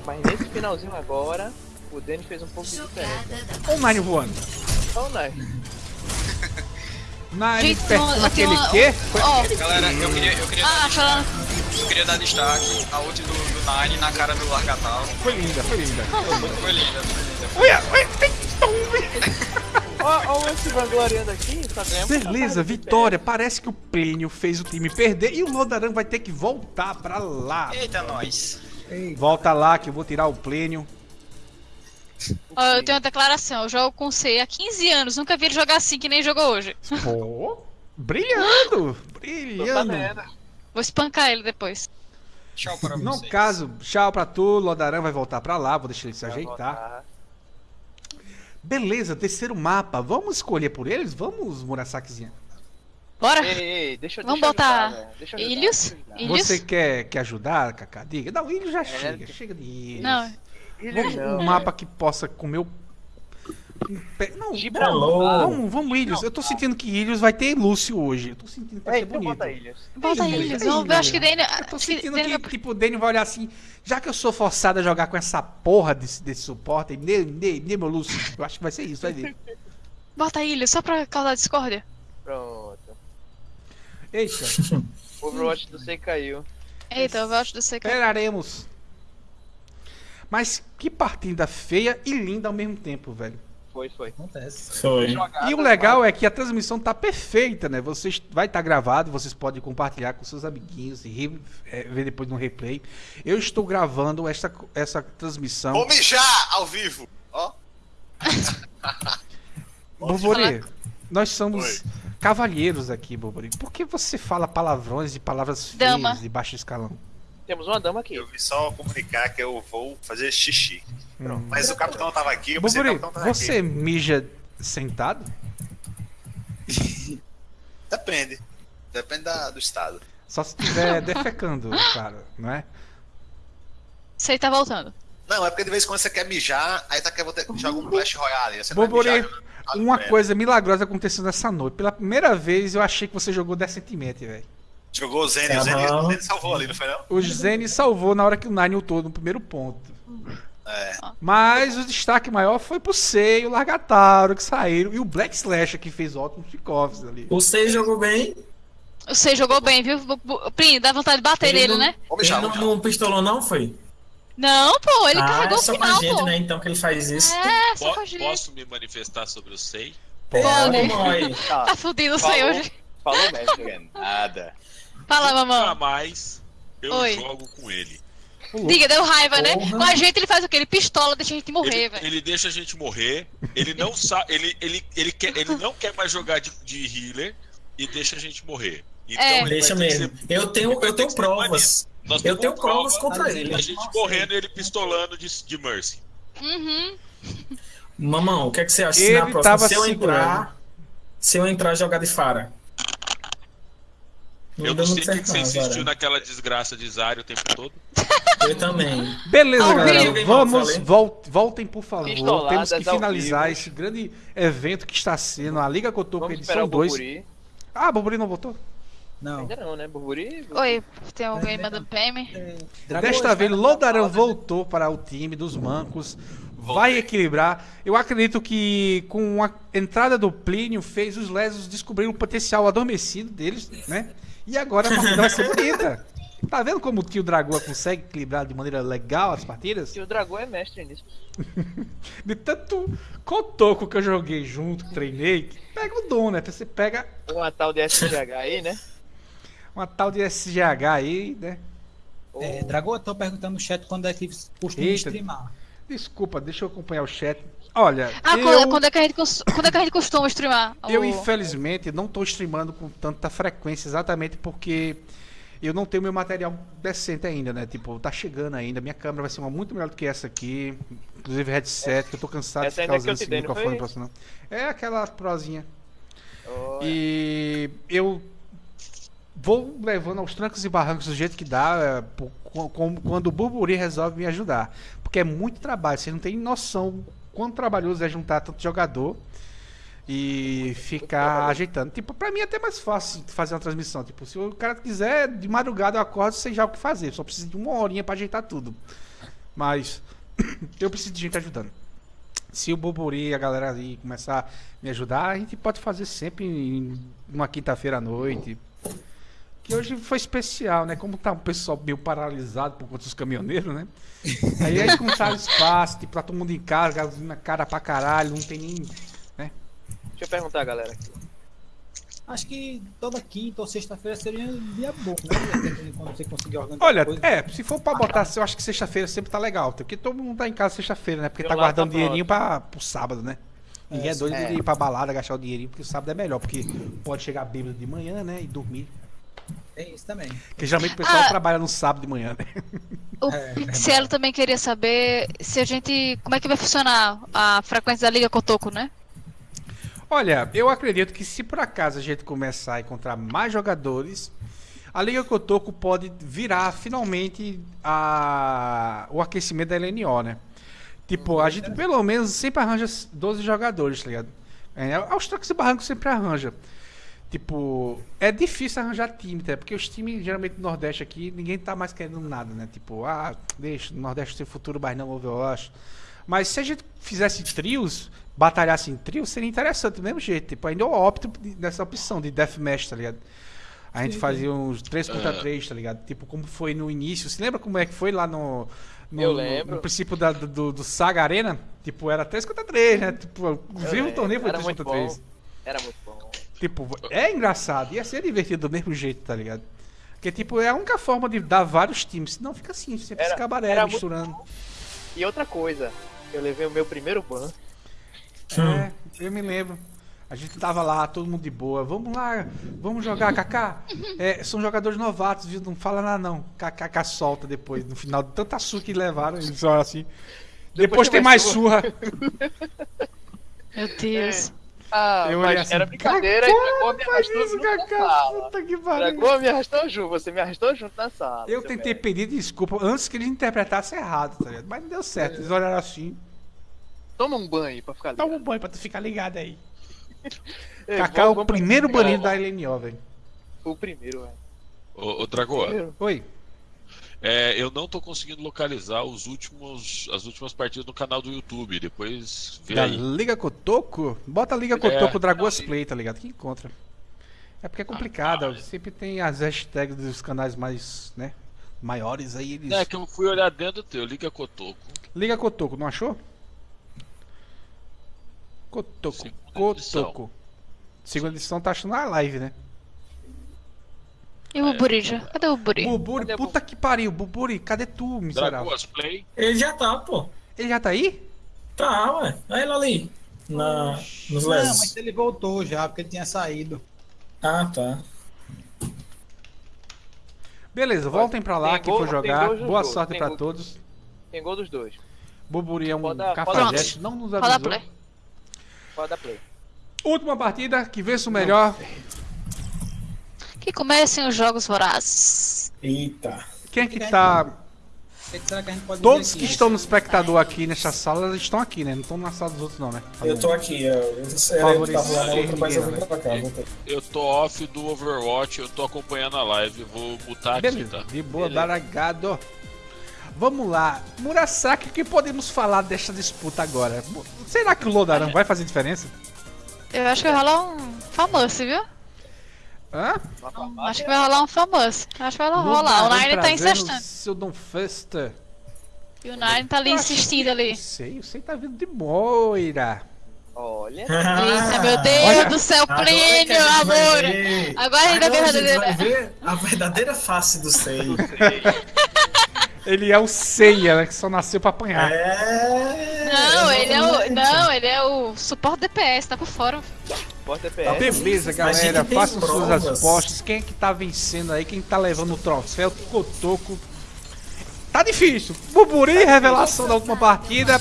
Mas nesse finalzinho agora, o Denis fez um pouco de diferença. Olha o Nine voando. Então, né? Nine Gente, perto uma- quê? Ó. Galera, eu queria, eu queria, Ah, dar, destaque, eu queria dar destaque a ult do, do Nine na cara do Largatal. Foi linda, foi linda. Foi linda, foi linda. Olha, olha, Ó, ó, o se vangloriando aqui, só ganhamos. Beleza, vitória. Parece que o Plínio fez o time perder e o Lodaran vai ter que voltar pra lá. Eita, nós. Volta lá que eu vou tirar o Plínio. Ó, eu tenho uma declaração. Eu jogo com C há 15 anos. Nunca vi ele jogar assim que nem jogou hoje. Pô, brilhando, brilhando. Vou espancar ele depois. Tchau para No vocês. caso, tchau pra tu, Lodaran vai voltar pra lá, vou deixar ele se ajeitar. Beleza, terceiro mapa. Vamos escolher por eles? Vamos, Murasakizinha? Bora? Ei, ei, deixa, Vamos deixa eu botar ajudar, velho. Deixa eu ajudar, Ilhos? Você quer, quer ajudar, Kaká? Diga. Não, Ilhos já É, chega, chega de Ilhos. Não. Vamos não, um mapa que possa comer o... Não, Gibraltar. vamos, vamos Ilhos. Eu tô sentindo que Ilhos vai ter Lúcio hoje. Eu tô sentindo que vai ser bonito. bota ilhas. Bota Ilhos, ilhos. Vamos ver, ilhos. acho que Dane. Eu tô sentindo que, tipo, o Daniel vai olhar assim, já que eu sou forçado a jogar com essa porra desse, desse suporte, me meu Lúcio. Eu acho que vai ser isso, vai ver. Bota ilhos, só pra causar discórdia. Pronto. Eita, O Overwatch do C caiu. Eita, eu gosto do C. esperaremos. Mas que partida feia e linda ao mesmo tempo, velho. Foi, foi. Acontece. Foi. E o legal é que a transmissão tá perfeita, né? Vocês vai estar gravado, vocês podem compartilhar com seus amiguinhos e re- é, ver depois no replay. Eu estou gravando essa, essa transmissão. Vou mijar ao vivo. Ó. Bobori, nós somos Oi. cavalheiros aqui, Bobori. Por que você fala palavrões e palavras feias Dama. de baixo escalão? Temos uma dama aqui. Eu vim só comunicar que eu vou fazer xixi. Hum. Mas o capitão tava aqui, eu pensei que o capitão tava você aqui. mija sentado? Depende. Depende da- do estado. Só se estiver defecando, claro, não é? Sei tá voltando. Não, é porque de vez em quando você quer mijar, aí tá quer botar- joga um Clash Royale. Você vai Bobori, mijar, uma merda. coisa milagrosa aconteceu nessa noite. Pela primeira vez eu achei que você jogou decentemente, velho. Jogou o Zene, o Zene, o Zene salvou ali, não foi não? O Zene salvou na hora que o Nine ultou no primeiro ponto. É. Mas o destaque maior foi pro Sei e o Largataro que saíram. E o Black Slasher que fez ótimos kickoffs ali. O C jogou bem. Você jogou bem, viu? Prim, dá vontade de bater nele, não, né? Ele não, não pistolou, não, foi? Não, pô, ele ah, carregou é o só final, com a gente, pô. né? Então que ele faz isso. É, só Po- com a gente. posso me manifestar sobre o SEI? Pode. Mãe. Tá fudido o. Sei hoje. Falou mesmo. Nada. Fala, Nunca mamão. mais eu Oi. jogo com ele. Diga, deu raiva, né? Porra. Com a gente ele faz o quê? Ele pistola, deixa a gente morrer, Ele, velho. ele deixa a gente morrer. Ele não sabe. Ele, ele, ele, quer, ele não quer mais jogar de, de healer e deixa a gente morrer. Então É. ele Deixa mesmo. ser- Eu tenho, ele eu tenho provas. Eu tenho prova provas contra ele. A gente morrendo e ele pistolando de, de Mercy. Uhum. Mamão, o que, é que você acha se na Ele próxima, se eu entrar, se eu entrar jogar de Fara? Eu não sei o que você insistiu Zara. naquela desgraça de Zari o tempo todo. Eu também. Beleza, Ao galera. vivo, Vamos, vol- voltem, por favor. Pistoladas Temos que finalizar esse grande evento que está sendo a Liga Cotoco edição o 2. Burburi. Ah, Burburi não voltou? Não. Ainda não, né? Burburi? Oi, tem alguém mandando PM? Desta vez, Lodaran voltou para o time dos mancos. Vai equilibrar. Eu acredito que com a entrada do Plínio fez os lesos descobrir o potencial adormecido deles, né? E agora a partida vai ser bonita. Tá vendo como que o Dragoa consegue equilibrar de maneira legal as partidas? E o Dragão é mestre nisso. De tanto cotoco que eu joguei junto, treinei, que pega o dom, né? Você pega Uma tal de SGH aí, né? uma tal de SGH aí, né? É, Dragoa, tô perguntando no chat quando é que costuma Eita. streamar. Desculpa, deixa eu acompanhar o chat. Olha, Ah, eu... quando, é que a gente, quando é que a gente costuma streamar? Eu, O- infelizmente, não estou streamando com tanta frequência, exatamente porque eu não tenho meu material decente ainda, né? Tipo, tá chegando ainda. Minha câmera vai ser uma muito melhor do que essa aqui. Inclusive headset, que eu tô cansado Essa de ficar usando esse dei, microfone próximo, não. É aquela prozinha. Olha. E eu vou levando aos trancos e barrancos do jeito que dá, é, quando o Burburi resolve me ajudar. Porque é muito trabalho, você não tem noção quanto trabalhoso é juntar tanto jogador. e ficar ajeitando. Tipo, pra mim é até mais fácil fazer uma transmissão. Tipo, se o cara quiser, de madrugada eu acordo, sei já o que fazer. Só preciso de uma horinha pra ajeitar tudo. Mas eu preciso de gente ajudando. Se o Bobori e a galera aí começar a me ajudar, a gente pode fazer sempre em uma quinta-feira à noite. Que hoje foi especial, né? Como tá o pessoal meio paralisado por conta dos caminhoneiros, né? Aí aí encontraram espaço, tipo, tá todo mundo em casa, gasolina cara pra caralho, não tem nem. né? Deixa eu perguntar, galera. aqui. Acho que toda quinta ou sexta-feira seria um dia bom, né? Quando você conseguir organizar Olha, coisa. é, se for pra botar, eu acho que sexta-feira sempre tá legal. Porque todo mundo tá em casa sexta-feira, né? Porque Eu tá guardando tá dinheirinho pra, pro sábado, né? Ninguém é, É, doido é. de ir pra balada, gastar o dinheirinho, porque o sábado é melhor, porque pode chegar bêbado de manhã, né? E dormir. Tem isso também. Porque geralmente o pessoal Ah. trabalha no sábado de manhã, né? O É, Pixielo também queria saber se a gente. Como é que vai funcionar a frequência da Liga Cotoco, né? Olha, eu acredito que se por acaso a gente começar a encontrar mais jogadores, a Liga Cotoco pode virar finalmente a... o aquecimento da LNO, né? Tipo, a gente pelo menos sempre arranja 12 jogadores, tá ligado? É, aos trocos e barrancos sempre arranja. Tipo, é difícil arranjar time, tá? Porque os times, geralmente no Nordeste aqui, ninguém tá mais querendo nada, né? Tipo, ah, deixa, no Nordeste tem futuro, mas não Overwatch. Mas se a gente fizesse trios, batalhasse em trios, seria interessante do mesmo jeito. Tipo, ainda eu opto nessa opção de Deathmatch, tá ligado? A gente fazia uns 3 contra Ah. 3, tá ligado? Tipo, como foi no início. Você lembra como é que foi lá no. no Eu lembro. No, princípio da- do, do Saga Arena? Tipo, era 3 contra 3, né? Tipo, o vivo lembro, torneio foi era 3 muito contra 3. bom. Era muito bom. Tipo, é engraçado, ia ser divertido do mesmo jeito, tá ligado? Porque, tipo, é a única forma de dar vários times, senão fica assim, sempre Era- esse cabaré misturando. E outra coisa, eu levei o meu primeiro ban. É, eu me lembro. A gente tava lá, todo mundo de boa. Vamos lá, vamos jogar, Kaká. É, são jogadores novatos, viu? Não fala nada não. Kaká solta depois, no final de tanta surra que levaram, eles olham assim. Depois, tem mais surra. Meu Deus. Ah, Eu mas assim, era brincadeira Kaká, e Dragão me arrastou isso, junto na sala. puta que pariu. Dragão me arrastou junto, você me arrastou junto na sala. Eu tentei pedir desculpa antes que eles interpretassem errado, tá ligado? Mas não deu certo. Eles olharam assim. Toma um banho pra ficar ligado. Toma um banho pra tu ficar ligado aí. Ei, Kaká é o primeiro banido da LNO, velho. O primeiro, velho. Ô, ô Dragoa, Oi. É, eu não tô conseguindo localizar os últimos, as últimas partidas no canal do YouTube. Depois vê Da aí. Liga Cotoco? Bota Liga É, Cotoco Dragoas não, Play, tá ligado? Que encontra. É porque é complicado, ó, sempre tem as hashtags dos canais mais, né, maiores aí, eles... É que eu fui olhar dentro do teu, liga Cotoco. Liga Cotoco, não achou? Cotoco, Cotoco. Segunda edição tá achando na live, né? E o Burija? Cadê o Buri? Buburi, puta que pariu, Buburi, cadê tu, miserável? Dragoas Play. Ele já tá, pô. Ele já tá aí? Tá, ué. Olha ele ali. Na, nos Não, lesos. mas ele voltou já, porque ele tinha saído. Ah, tá. Beleza, voltem pra lá, Tem quem gol- for jogar. Boa dois, sorte tem pra gol. todos. Tem gol dos dois. Buburi é um cafajeste, não nos Roda avisou. play. Pode dar play. Última partida, que vence o melhor. Que comecem os jogos vorazes. Eita. Quem é que tá. Que Todos que aqui? estão no espectador aqui nessa sala, eles estão aqui, né? Não estão na sala dos outros, não, né? Tá Eu tô aqui, eu, eu, eu tava lá na outra, mas eu cá. voltei. Eu tô off do Overwatch, eu tô acompanhando a live, eu vou aqui, Beleza, tá? de boa, Beleza. baragado. Vamos lá. Murasaki, o que podemos falar desta disputa agora? Será que o Lodarão vai fazer diferença? Eu acho que vai rolar um famoso, viu? Hã? Acho que vai rolar um famoso. Acho que vai rolar. O Nine tá insistindo. Seu Don Festa. E o Nine tá ali Eu insistindo ali. Não sei, você tá vindo de Moira. Olha. Eita, meu Deus Olha, do céu, a Plínio, amor! ver- Agora a gente vai ver a Agora a vai verdadeira. ver a verdadeira face do Sei. Ele é o Seiya, né? Que só nasceu pra apanhar. É. Não, ele é o. Não, ele é o suporte DPS, tá por fora. Bota Tá TPS. beleza, galera. Façam suas provas. apostas. Quem é que tá vencendo aí? Quem tá levando o troféu? Cotoco. Tá difícil. Buburi, revelação da última partida.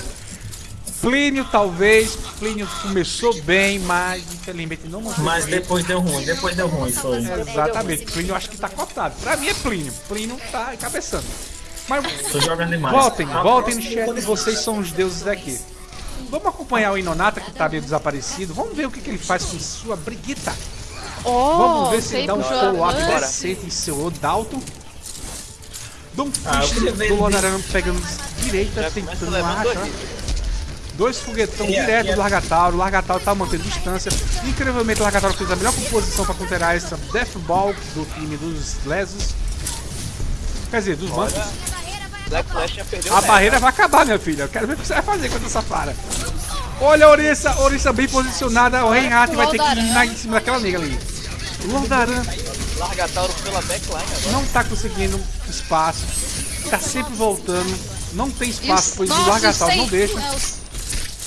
Plínio, talvez. Plínio começou bem, mas infelizmente não manteve. Mas depois deu ruim, depois deu ruim, foi. Exatamente. Plínio eu acho que tá cotado. Pra mim é Plínio. Plínio tá cabeçando. Mas Tô jogando demais. voltem, voltem no chat. Vocês são os deuses daqui. Vamos acompanhar o Inonata que tá meio desaparecido. Vamos ver o que, que ele faz com sua Brigitta. Oh, Vamos ver se ele dá um follow-up decente em seu Dalton. Dom Ah, queria ver do Lodaran pegando direita, Já tentando achar. dois. Foguetão Yeah, direto yeah. do Largatauro. O Largatauro tá mantendo distância. Incrivelmente, o Largatauro fez a melhor composição para counterar essa Death Ball do time dos Lesos. Quer dizer, dos bancos. Black Flash já perdeu A o barreira vai acabar, minha filha. Eu quero ver o que você vai fazer contra essa Fara. Olha a Orissa, Orissa bem posicionada. O Reinhardt vai ter que ir na, em cima daquela nega ali. O Lordaran Largatauro pela backline agora. não tá conseguindo espaço. Tá sempre voltando. Não tem espaço, pois o nossa, Largatauro sei- não deixa. é,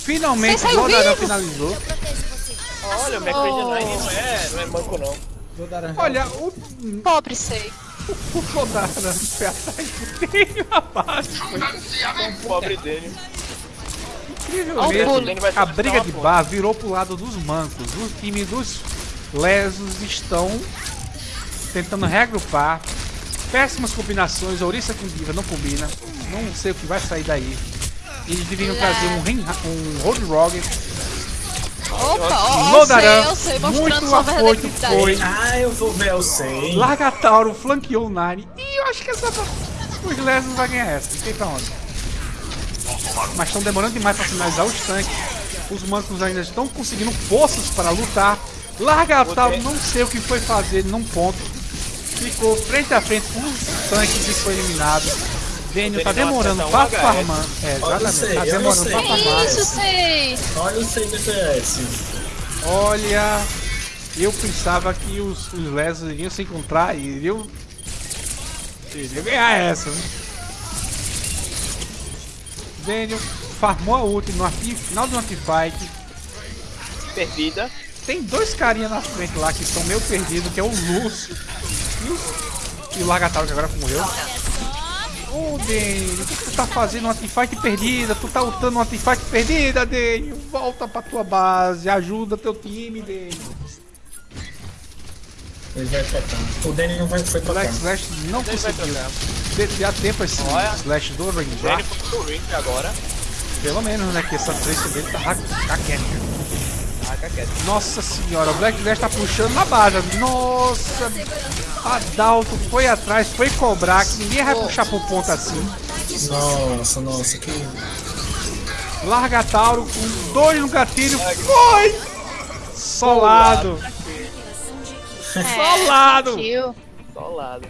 Finalmente, o Lordaran finalizou. Olha, o McCready não é, não é manco não. Olha, o, Pobre sei. O Lordaran foi atrás do meio abaixo. Pobre dele. Incrivelmente, a briga de bar virou pro lado dos mancos. O time dos lesos estão tentando reagrupar. Péssimas combinações. Ouriça com Diva não combina. Não sei o que vai sair daí. Eles deveriam trazer um, um Road Rogue. Opa, ó, Lodaran, eu sei, eu sei, mostrando muito sua afoito verdadeira foi. Ah, eu vou ver, eu sei. Largatauro flanqueou o Nine. E eu acho que essa. Os lesos vai ganhar essa. Não sei pra onde. Mas estão demorando demais para finalizar os tanques. Os mancos ainda estão conseguindo forças para lutar. Largatauro não sei o que foi fazer num ponto. Ficou frente a frente com os tanques e foi eliminado. Daniel tá demorando pra farmar. É, exatamente. Tá demorando pra farmar. Isso, sei. Olha o CBTS. Olha, eu pensava que os, os lesos iriam se encontrar e iriam, iriam ganhar essa. né? Daniel farmou a ult no final do anti-fight. Perdida. Tem dois carinha na frente lá que estão meio perdidos, que é o Lúcio e o, e o que agora morreu. Ô Daniel, o que tu tá fazendo uma teamfight perdida? Tu tá lutando uma teamfight perdida, Daniel? Volta pra tua base, ajuda teu time, Daniel. Ele vai cá. O Danny não vai, foi cá. Black Slash não Ele vai conseguiu desviar tempo esse Olha. Slash do Danny Ranger. foi pro ring agora. Pelo menos, né? Que essa treta dele tá raquete. Nossa senhora, o Black Slash tá puxando na base. Nossa, a Dalton foi atrás, foi cobrar, que ninguém vai puxar pro ponto assim. Nossa, nossa, que. Larga Tauro com dois no gatilho. Foi! Solado. Solado. Kill. Solado.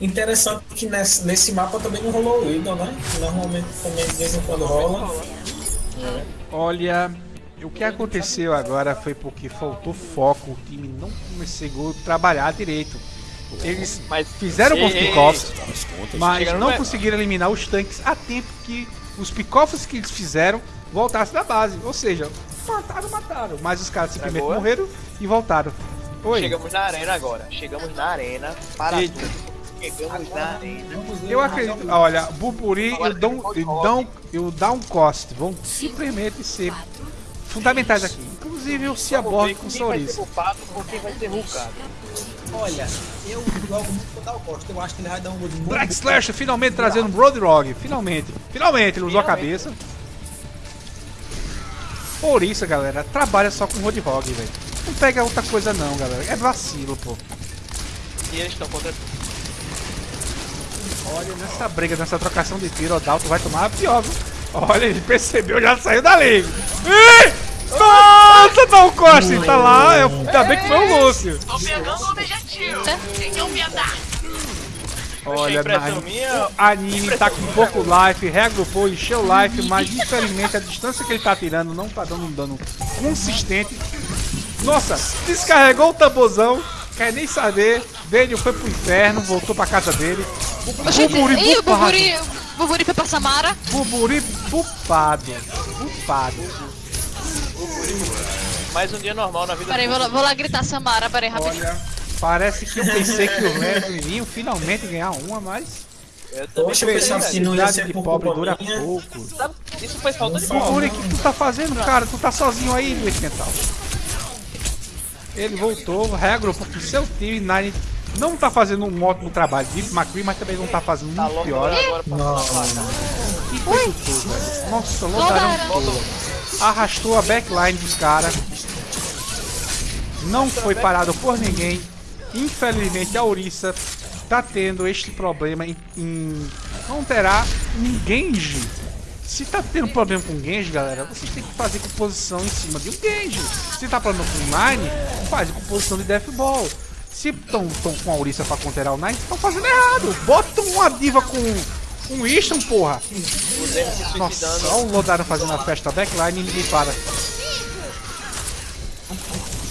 Interessante que nesse, nesse mapa também não rolou o Idol, né? Normalmente também de vez em quando rola. Olha, o que aconteceu agora foi porque faltou foco, o time não conseguiu trabalhar direito. Eles fizeram com os Ei, ei, pick-offs, mas não no- conseguiram eliminar os tanques a tempo que os pick-offs que eles fizeram voltassem da base. Ou seja, mataram, mataram. Mas os caras simplesmente morreram e voltaram. Oi. Chegamos na arena agora. Chegamos na arena. Para Eita. tudo. Chegamos na arena. Eu acredito. Olha, Buburi e o Dom, e o Dom, e o Down Cost vão simplesmente ser fundamentais aqui. Inclusive o Ciaborg com Quem vai ser Souriço. culpado ou quem vai ser? Olha, eu jogo muito Dal Costa. Eu acho que ele vai dar um gol de Black Slash finalmente trazendo um Broad Rogue. Finalmente. Finalmente ele usou a Finalmente. cabeça. Por isso, galera, trabalha só com Road Rogue, velho. Não pega outra coisa não, galera. É vacilo, pô. E eles estão contra. Olha, nessa briga, nessa trocação de tiro, o Dalton vai tomar a pior, viu? Olha, ele percebeu, já saiu dali. Ih! Nossa, Down Costa tá lá. Eu- Ainda bem que foi o Lúcio. Tô pegando o objetivo. Tenham piedade. Olha, impressão na- minha- o anime tá com pouco life, reagrupou, encheu o life, mas infelizmente a distância que ele tá tirando não tá dando um dano consistente. Nossa, descarregou o tamborzão, quer nem saber. Daniel foi pro inferno, voltou pra casa dele. O Buburi Ih, o bufado. Buburi, o Buburi foi pra Samara. Buburi bufado. Bufado. Mais um dia normal na vida Peraí, do vou, lá- vou lá gritar Samara, peraí, rapidinho. Parece que eu pensei que os Leos iriam finalmente ganhar uma, mas. Eu também Poxa, eu pensava que não ia Cidade ser de por pobre culpa dura minha. pouco. Sabe, Isso foi falta de Buburi, o que tu tá fazendo, cara? Tu tá sozinho aí, Luiz Mental. Ele voltou, reagrupou com seu time. Nine não tá fazendo um ótimo trabalho de McCree, mas também não tá fazendo muito pior. agora pra. Que coisa tudo, velho. Nossa, todo. Arrastou a backline dos caras. Não foi parado por ninguém. Infelizmente a Orisa tá tendo este problema em, em não terá um Genji. Se tá tendo problema com Genji, galera, você tem que fazer composição em cima de um Genji. Se tá problema com Nine, faz composição de Death Ball. Se estão com a Orisa pra conterar o Nine, estão fazendo errado. Bota uma diva com um Easton, porra. Nossa, olha o Lodaro fazendo a festa backline e ninguém para.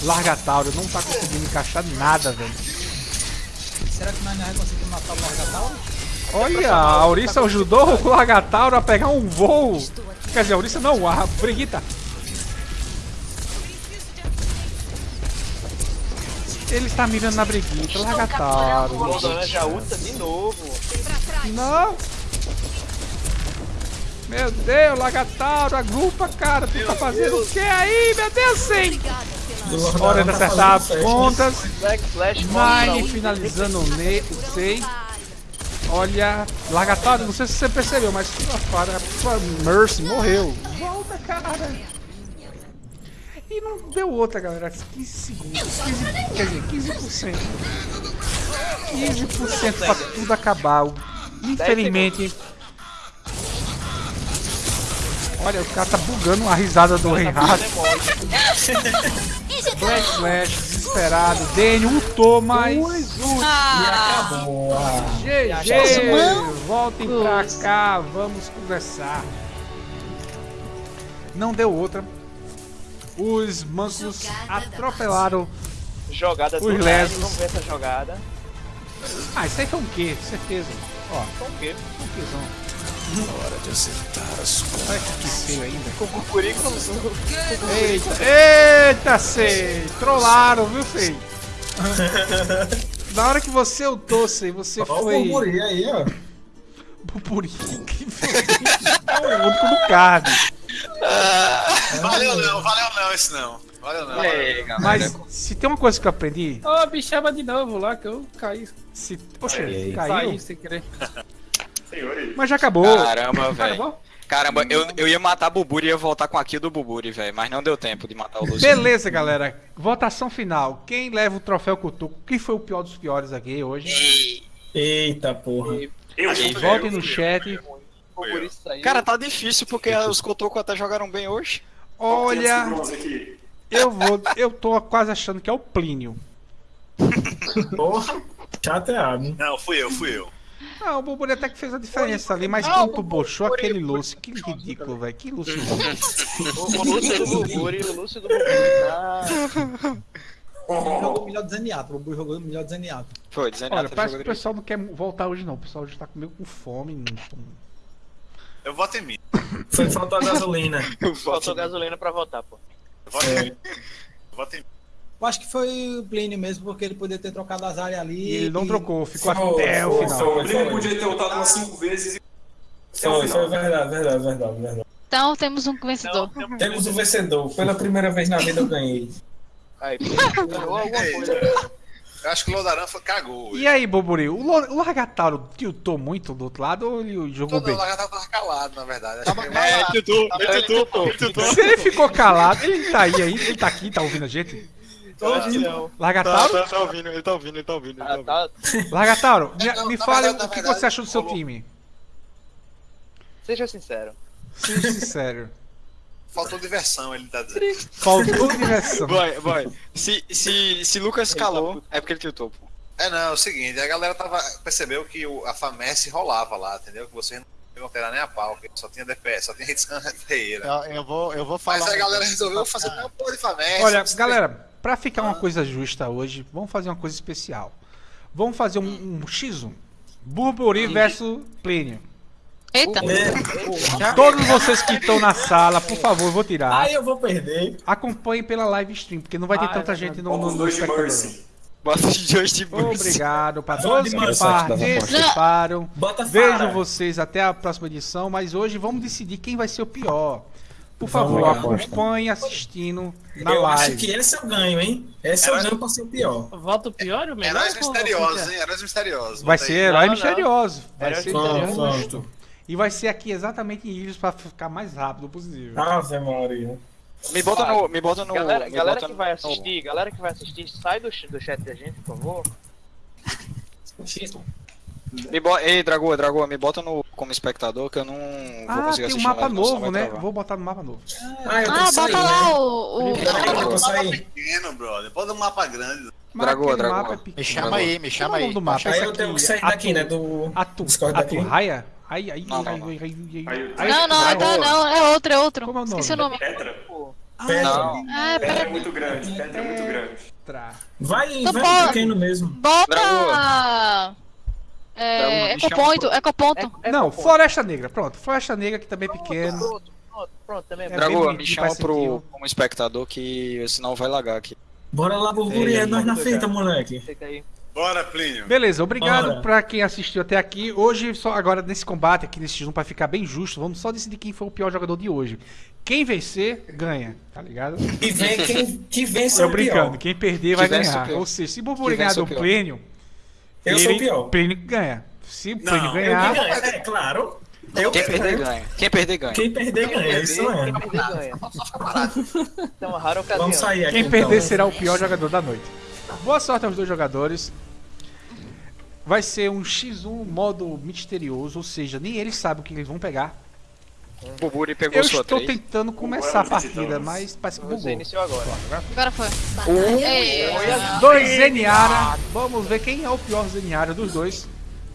Larga Tauro, não tá conseguindo encaixar nada, velho. Será que nós não vai conseguir matar o Largatauro? Olha, a Aurissa ajudou o Largatauro a pegar um voo. Quer dizer, a Aurissa não, a Brigitta. Ele está mirando na Brigitta, Largatauro. O Lodoran já usa de novo. Não! Meu Deus, Largatauro, agrupa, cara. Tu tá fazendo o que aí, meu Deus, sim! Hora de acertar as pontas. Nine finalizando o ne- o 6. Olha, Largatauro, não sei se você percebeu, mas sua, fara- sua Mercy morreu. Volta, cara. E não deu outra, galera. 15 segundos. 15, quer dizer, 15%. 15% pra tudo acabar. Infelizmente. Olha, o cara tá bugando a risada do Reinhardt. Black Flash, desesperado. Daniel ultou, mas. Ah. GG! Voltem pra cá, vamos conversar. Não deu outra. Os mancos atropelaram Jogada Os lesos. Vamos ver essa jogada. Ah, isso aí foi um quê? Certeza. Ó, Com o quê? um quêzão. Hora de acertar as contas. Olha que feio ainda. Com o com Eita, eita, sei. Trollaram, viu, Fei? Na hora que você ultou, sei, você Olha o foi. Bumburi aí, ó. Bumburi. Que foi? É o único do card. Valeu não, valeu não esse não. Valeu não. Mas se tem uma coisa que eu aprendi. Ó, bichava de novo lá que eu caí. Se... Poxa, Saí caiu. sem querer. Mas já acabou. Caramba, velho. Caramba, eu, eu ia matar Buburi e ia voltar com a kill do Buburi, velho. Mas não deu tempo de matar o Lúcio. Beleza, galera. Votação final. Quem leva o troféu Cutuco? Quem foi o pior dos piores aqui hoje? Eita porra. E votem no chat. Cara, tá difícil porque os Kotoko até jogaram bem hoje. Olha, eu vou. Eu tô quase achando que é o Plínio. Porra, chateado. Não, fui eu, fui eu. Ah, o Boburi até que fez a diferença ali, mas Não, quando tu o bochou aquele Lúcio, que ridículo, velho. Que Lúcio. O, o Lúcio do Buburi, o Lúcio do Buburi tá. Ele jogou melhor de Zaniato. O Bubu jogou melhor de Zaniato. Foi, Olha, parece que o pessoal não quer voltar hoje não. O pessoal já tá meio com fome. não- Eu voto em mim. Foi falta gasolina. Faltou gasolina pra votar, pô. Eu voto em mim. Eu voto em mim. Eu acho que foi o Plínio mesmo, porque ele poderia ter trocado as áreas ali. E ele não trocou, ficou Foi, até o foi, final. foi, Ele podia ter lutado umas 5 vezes e. Foi, foi verdade, verdade, verdade, verdade. Então temos um vencedor. Temos o vencedor. Pela primeira vez na vida eu ganhei. Aí, ganhou alguma coisa. Eu acho que o Lodaran foi, cagou. E aí, Boburi, o, Lo- o Largatauro tiltou muito do outro lado ou ele jogou Todo bem? o Lagartão tava calado, na verdade. Acho que É, ele ele tutou, ele tutou. Se ele ficou calado, ele tá aí, aí, ele tá aqui, tá ouvindo a gente? Largatauro? Tá, tá, tá ouvindo, ele tá ouvindo, ele tá ouvindo. Ele tá ouvindo. Largatauro, me, Não, me fale verdade, o que verdade, você achou do seu rolou. time. Seja sincero. Seja sincero. Faltou diversão, ele tá dizendo. Faltou direção. Vai, vai. Se, se, se Lucas calou, é porque ele tiltou, pô. É, não, é o seguinte, a galera tava, percebeu que o, a FAMES rolava lá, entendeu? Que vocês não iam ter nem a pau, que só tinha DPS, só tinha Hitscan Ferreira. Eu, eu vou, eu vou falar. Mas a galera resolveu fazer uma porra de FAMES. Olha, galera, pra ficar uma coisa justa hoje, vamos fazer uma coisa especial. Vamos fazer um, um X1. Burburi versus Plínio. Eita. Todos vocês que estão na sala, por favor, eu vou tirar. Aí eu vou perder. Acompanhem pela live stream, porque não vai ter Ai, tanta vai, gente no, no, no espectador. Bota os dois de Mercy. Obrigado para todos de que participaram. Vejo vocês até a próxima edição, mas hoje vamos decidir quem vai ser o pior. Por favor, acompanhe assistindo na eu live. acho que esse eu ganho, hein? Esse eu ganho pra ser o pior. Volta o pior o melhor? Heróis misteriosos, hein? Heróis misteriosos. Vai Bota ser aí. herói Não, não. misterioso. Vai ser misterioso. justo. E vai ser aqui exatamente em Ilhos pra ficar mais rápido possível. Ave Maria. Me bota no. Me bota no. Galera, me galera bota que no- vai assistir, galera que vai assistir, sai do, do chat da gente, por favor. Me bo... Ei, Dragoa, Dragoa, me bota no... como espectador que eu não vou Ah, conseguir tem um assistir mapa live, não, senão novo, né? travar. Vou botar no mapa novo. Ah, eu Ah, bota lá o. o... Tô Mapa pequeno, brother. Pode um mapa grande. Dragoa, Dragoa. mapa é pequeno. Me chama aí, me chama é o nome aí. do mapa? Aí eu tenho que sair daqui, né? Do Atu, daqui. Aturraia? Aí, aí, Não, não, aí, não. aí, aí, aí, Aí, aí, Não, não, aí, não, não, é outro, é outro. Como é o nome? Esqueci o nome. Petra? Pedra. Não. Ah, Pedra é muito grande, Pedra é muito grande. Tra- Vai, Então vai pequeno mesmo. Dragoa, Bota. É. chama Ecoponto, Ecoponto. É Não, Flor. Floresta Negra, pronto. Floresta Negra que também é pequeno. Pronto, pronto, pronto, também. É É Dragoa, me chama pro... como espectador que senão vai lagar aqui. Bora lá, Burburi, é nós na fita, moleque. Fica aí. Bora, Plínio. Beleza, obrigado Bora. pra quem assistiu até aqui. Hoje, só agora nesse combate aqui nesse X1, pra ficar bem justo, vamos só decidir quem foi o pior jogador de hoje. Quem vencer, ganha, tá ligado? E vem quem que vence é o brincando, pior. quem perder vai Que o ganhar. Ou seja, se o Burburi Que ganhar do pior. Eu sou o pior. Plênio ganha. Se o Eu ganhar, ganho, é claro. Eu Quem que perder ganho. ganha. Quem perder ganha. Quem perder ganha, isso é. Quem perder ganha. Então, uma rara ocasião. Vamos sair aqui quem então. perder será o pior jogador da noite. Boa sorte aos dois jogadores. Vai ser um X1 modo misterioso, ou seja, nem eles sabem o que eles vão pegar. O Buri pegou Eu sua estou 3. tentando começar a partida, mas parece que Você bugou. iniciou agora. Agora foi. Ei, Dois Zeniara. Vamos ver quem é o pior Zeniara dos dois.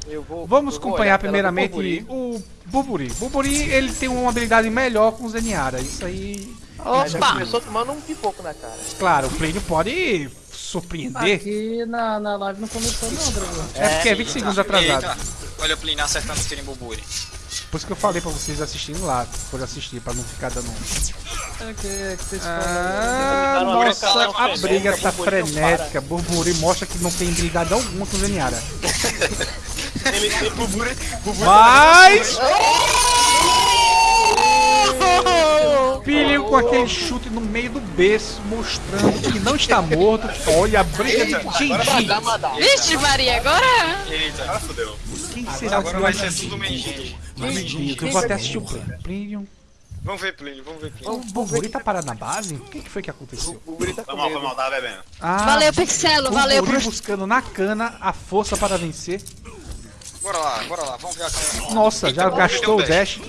Eu vou, Vamos acompanhar primeiramente Burburi. o Buburi. Buburi, ele tem uma habilidade melhor com o Zeniara. Isso aí, Mas já Opa! começou tomando um pipoco na cara. claro, o Plínio pode surpreender. Aqui na, na live não começou não, Dragon. É porque é 20 segundos atrasado. Eita. Olha o Plínio acertando o tiro em Buburi. Por isso que eu falei pra vocês assistirem lá, por assistir, pra não ficar dando. É que, é Ah, nossa, a briga frenética, tá frenética. Burburi mostra que não tem habilidade alguma com o Zeniara. Ele, ele Mas. Filho com aquele chute no meio do berço, mostrando que não está morto. Olha a briga de Genji. Vixe, Maria, agora. Eita. Agora fodeu. Quem será o Agora pior vai ser Genji? tudo mendigo. Genji, Eu vou até assistir o. Plínio. Vamos ver Plínio, vamos ver O Plínio. Burburi tá parado na base? O que, que foi que aconteceu? O Buri tá com Foi mal, foi mal, tava bebendo. Ah, Valeu, Pixelo, valeu Burburi pro. buscando na cana a força para vencer. Bora lá, bora lá, vamos ver a câmera. Nossa, já Eita, gastou o dash.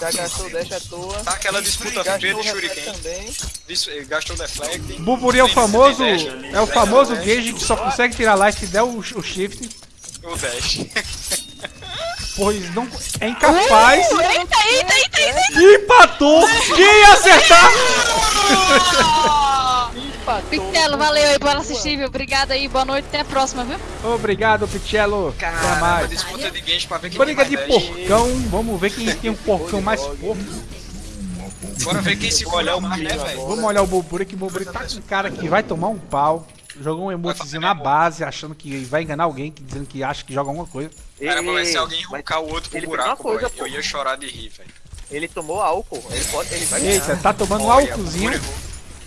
Já gastou o dash à toa. Tá aquela disputa feia de Shuriken. também. Gastou o deflect. Burburi é o famoso. dash? É o famoso Gage que só consegue tirar life se der o, o shift. O dash. Pois não. É incapaz. Uh, eita, eita, eita, eita. Empatou! Quem ia acertar? Pixelo, valeu aí por assistir, viu? Obrigado aí, boa noite, até a próxima, viu? Obrigado, Pichello. Até mais. disputa de games pra ver quem Briga tem de porcão. Vamos ver quem tem um porcão mais porco. Bora ver quem segura mais, né, velho? Vamos olhar o Boburi, que o Boburi tá com um cara que vai tomar um pau. Jogou um emotezinho na base, achando que vai enganar alguém, dizendo que acha que joga alguma coisa. Caramba, vai ser alguém roncar o outro pro buraco, coisa. Eu ia chorar de rir, velho. Ele tomou álcool. Ele pode. Ele vai Eita, tá tomando um álcoolzinho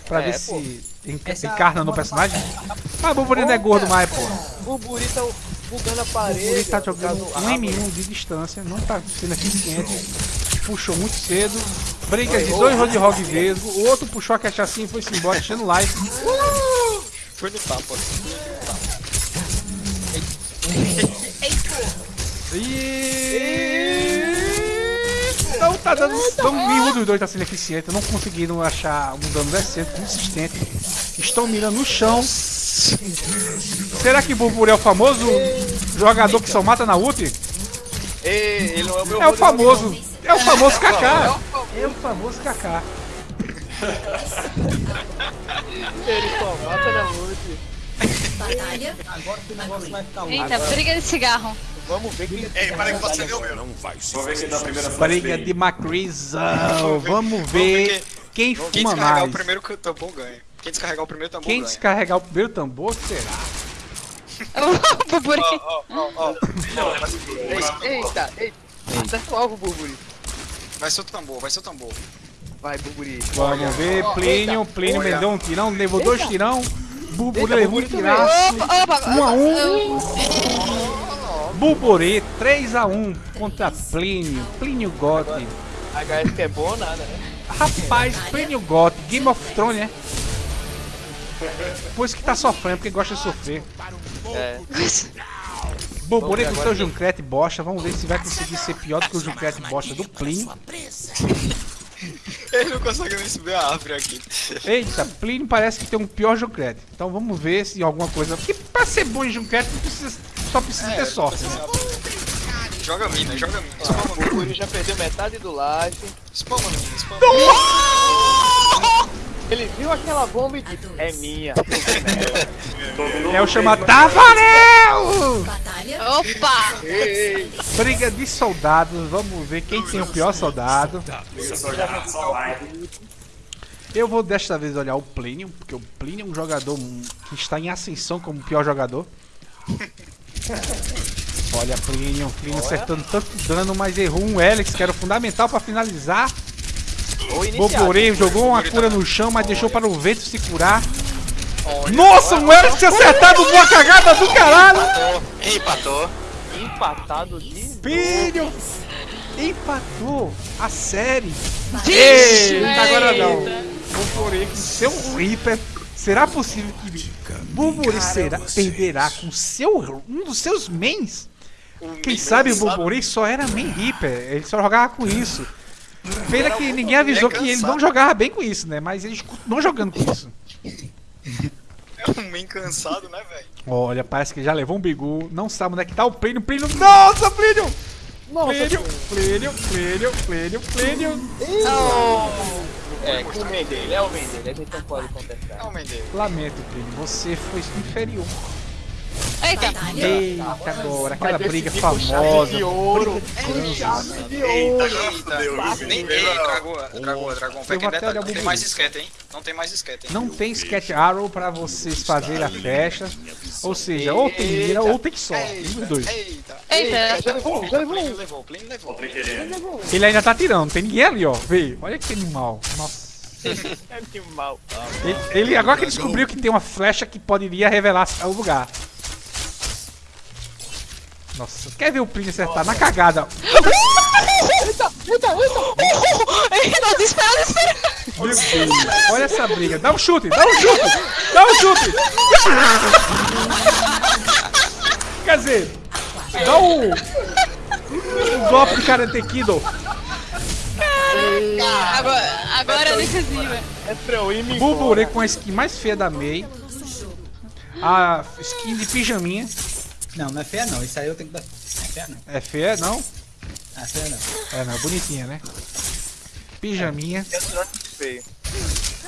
pra É, ver pô. se enca- encarna no personagem. Mas o Boburi não é gordo mais, pô. O Buri tá bugando a O parede. Boburi tá ó, jogando um água. M1 de distância, não tá sendo eficiente. Puxou muito cedo. Briga de dois Roadhog vesgo. O outro puxou a cachaçinha e foi-se embora, enchendo live. Foi no tapa. E... Não tá dando. Não, nenhum dos dois tá sendo eficiente. Não conseguiram achar um dano decente, consistente. Estão mirando no chão. Será que Burburi é o famoso jogador que só mata na ult? Ei, ele não é o meu É o Rodrigo, famoso. É o famoso Kaká. É o famoso Kaká. Ele só mata na ult. Batalha. Agora que o negócio vai ficar louco. Eita, briga de cigarro. Vamos ver quem. Ei, peraí que você deu meu. Vamos ver quem dá a primeira Briga de Macrizão. Vamos ver quem Quem fuma descarregar mais. o primeiro tambor ganha. Quem descarregar o primeiro tambor Quem ganha. descarregar o primeiro tambor será? O Burburi. Ó, ó, ó. Ei, Eita, eita. Acerta o alvo, Burburi. Vai ser o tambor, vai ser o tambor. Vai, Burburi. Vamos ver, Plínio. Plínio me deu um tirão, levou dois tirão. Bubu Eita, levou um Burburi também. tiraço. Opa, opa. Um a um. eu- Buborê 3x1 contra Plínio. Plínio Gotti. HS que é bom nada, né? Rapaz, Plínio Gotti, Game of Thrones, né? Pois que tá sofrendo, porque gosta de sofrer. É. Com seu agora. Juncrete bosta. Vamos ver se vai conseguir ser pior do que o Juncrete bosta do Plínio. Ele não consegue nem subir a árvore aqui. Eita, Plínio parece que tem um pior Juncrete. Então vamos ver se alguma coisa. Porque pra ser bom em precisa, só precisa É, ter sorte, né? Joga mina, joga mina. O Spama mina. Guri já perdeu metade do life. Spama mina, spama Ele viu aquela bomba e disse, é minha. É o chamado Tavarel! Opa! Briga de soldados, vamos ver quem tem o pior soldado. Eu vou desta vez olhar o Plínio, porque o Plínio é um jogador que está em ascensão como o pior jogador. Olha, Plínio, Plínio acertando tanto dano, mas errou um Helix, que era o fundamental para finalizar. Boborê jogou uma cura no chão, mas deixou para o vento se curar. Nossa, um Helix acertado, boa cagada do caralho! Empatou. Empatado de. Filho! Empatou a série. Eita, agora não. Buburê com seu Reaper. Será possível que Buburê será, perderá com seu, um dos seus mains? Quem sabe o Buburê só era main Reaper. Ele só jogava com isso. Pena que ninguém avisou que ele não jogava bem com isso, né? Mas ele continuou jogando com isso. É um main cansado, né, velho? Olha, parece que já levou um bigu. Não sabe onde é que tá o Plínio. Plínio. Nossa, Plínio! Plínio, Plínio, Plínio, Plínio, Plínio. É, com o main dele, é o main dele, a gente não pode contestar. É o main dele. Lamento, Plínio. Você foi inferior. Eita! Eita, agora, aquela briga famosa. de ouro. gansos. Chave de Eita, ouro. eita. Nem tem, Dragão, Dragão, Dragão. Eu vou Pequeno até detalhe, não tem mais esquete, hein? Não tem mais esquete, hein? Não tem Sketch Arrow pra vocês fazerem a flecha. Ou seja, ou tem mira ou tem só. Um dois. Eita. Eita! Já levou, já levou. Plínio levou, Plínio levou. Ele ainda tá tirando, não tem ninguém ali, ó. Vê, olha que animal. Nossa. É. Ele, ele- agora que ele descobriu que tem uma flecha que poderia revelar o lugar. Nossa, quer ver o Plínio acertar na cagada? Eita! Eita! Eita! Eita! Desespera, desespera! Meu Deus, olha essa briga. Dá um chute, dá um chute, dá um chute. Quer dizer, dá um, um golpe de Karate Kido. Agora, agora é decisiva. É e me Buburê com a skin mais feia da Mei. A skin de pijaminha. Não, não é feia não. Isso aí eu tenho que dar. Não é feia não. É feia, não? Ah, feia não. É, não, bonitinha, né? Pijaminha. feio.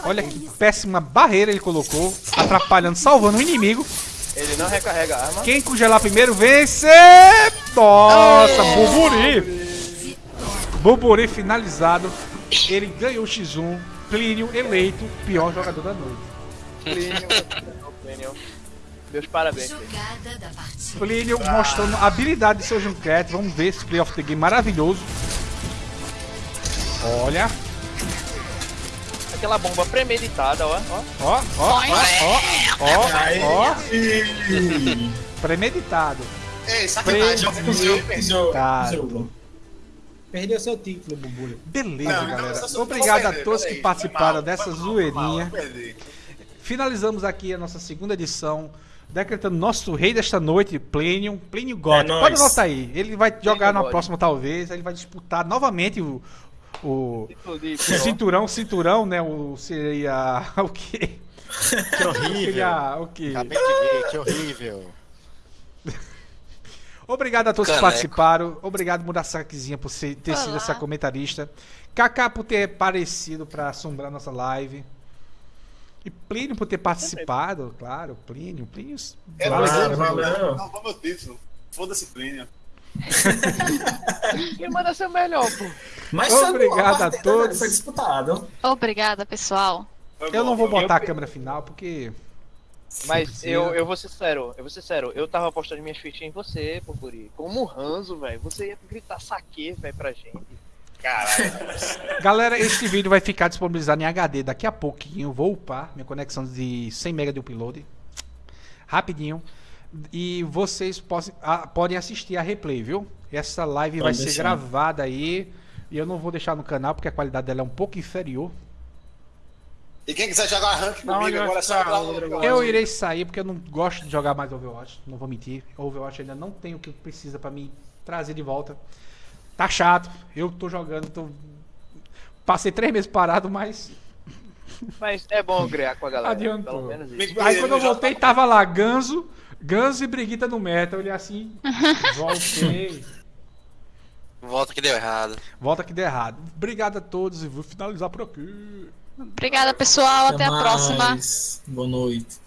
Olha que péssima barreira ele colocou. Atrapalhando, salvando o inimigo. Ele não recarrega a arma. Quem congelar primeiro vence! Nossa, Buburi! Buburi finalizado. Ele ganhou o X1. Plínio eleito pior jogador da noite. Plínio, Plínio. Meus parabéns. Plínio. Plínio mostrando a habilidade de seu Junkrat. Vamos ver esse Play of the Game maravilhoso. Olha, Aquela bomba premeditada, ó. ó. ó, ó, ó, ó, ó. Premeditado. Ei, sacanagem, Premeditado. Perdeu seu título, Bubu. Beleza, Não, não, galera. só- Obrigado vou a perder, todos peraí, que foi participaram mal, dessa foi mal, zoeirinha. foi mal. Finalizamos aqui a nossa segunda edição, decretando nosso rei desta noite, Plínio, Plínio God. É. Pode anotar aí. Ele vai jogar na God. próxima, talvez. Ele vai disputar novamente o, o, o cinturão, cinturão, né? O seria o quê? Que horrível. Seria o quê? Acabei de ver, que horrível. Obrigado a todos que Caneco. participaram. Obrigado, Murasakizinha, por ser- ter sido Olá. essa comentarista. Kaká por ter aparecido pra assombrar nossa live. E Plínio por ter participado, claro. Plínio, Plínio. É, Valeu, valeu, valeu. valeu. Não, meu título. Foda-se, Plínio. Quem manda ser o melhor, pô? Mas Obrigado a partida, todos. Foi disputado. Obrigada, pessoal. Foi Eu bom, não vou botar a câmera final porque. Mas eu, eu vou ser sério, eu vou ser sério, eu tava apostando minhas fichas em você, Purpuri. Como um ranzo, velho. Você ia gritar saque, velho, pra gente. Caralho. Galera, este vídeo vai ficar disponibilizado em HD daqui a pouquinho. Vou upar minha conexão de 100 MB de upload. Rapidinho. E vocês possam- podem assistir a replay, viu? Essa live vai Pode ser deixar. gravada aí. E eu não vou deixar no canal porque a qualidade dela é um pouco inferior. E quem quiser jogar rank comigo, agora é só Rodrigo. negócio. Eu irei sair porque eu não gosto de jogar mais Overwatch, não vou mentir. Overwatch ainda não tem o que precisa pra me trazer de volta. Tá chato, eu tô jogando, tô... passei três meses parado, mas Mas é bom criar com a galera. adiantou. Pelo menos isso. Aí quando eu voltei tava lá Ganso, Ganso e Briguita no meta, eu olhei assim, voltei. Volta que deu errado. Volta que deu errado. Obrigado a todos e vou finalizar por aqui. Obrigada, pessoal. Até, a mais. próxima. Boa noite.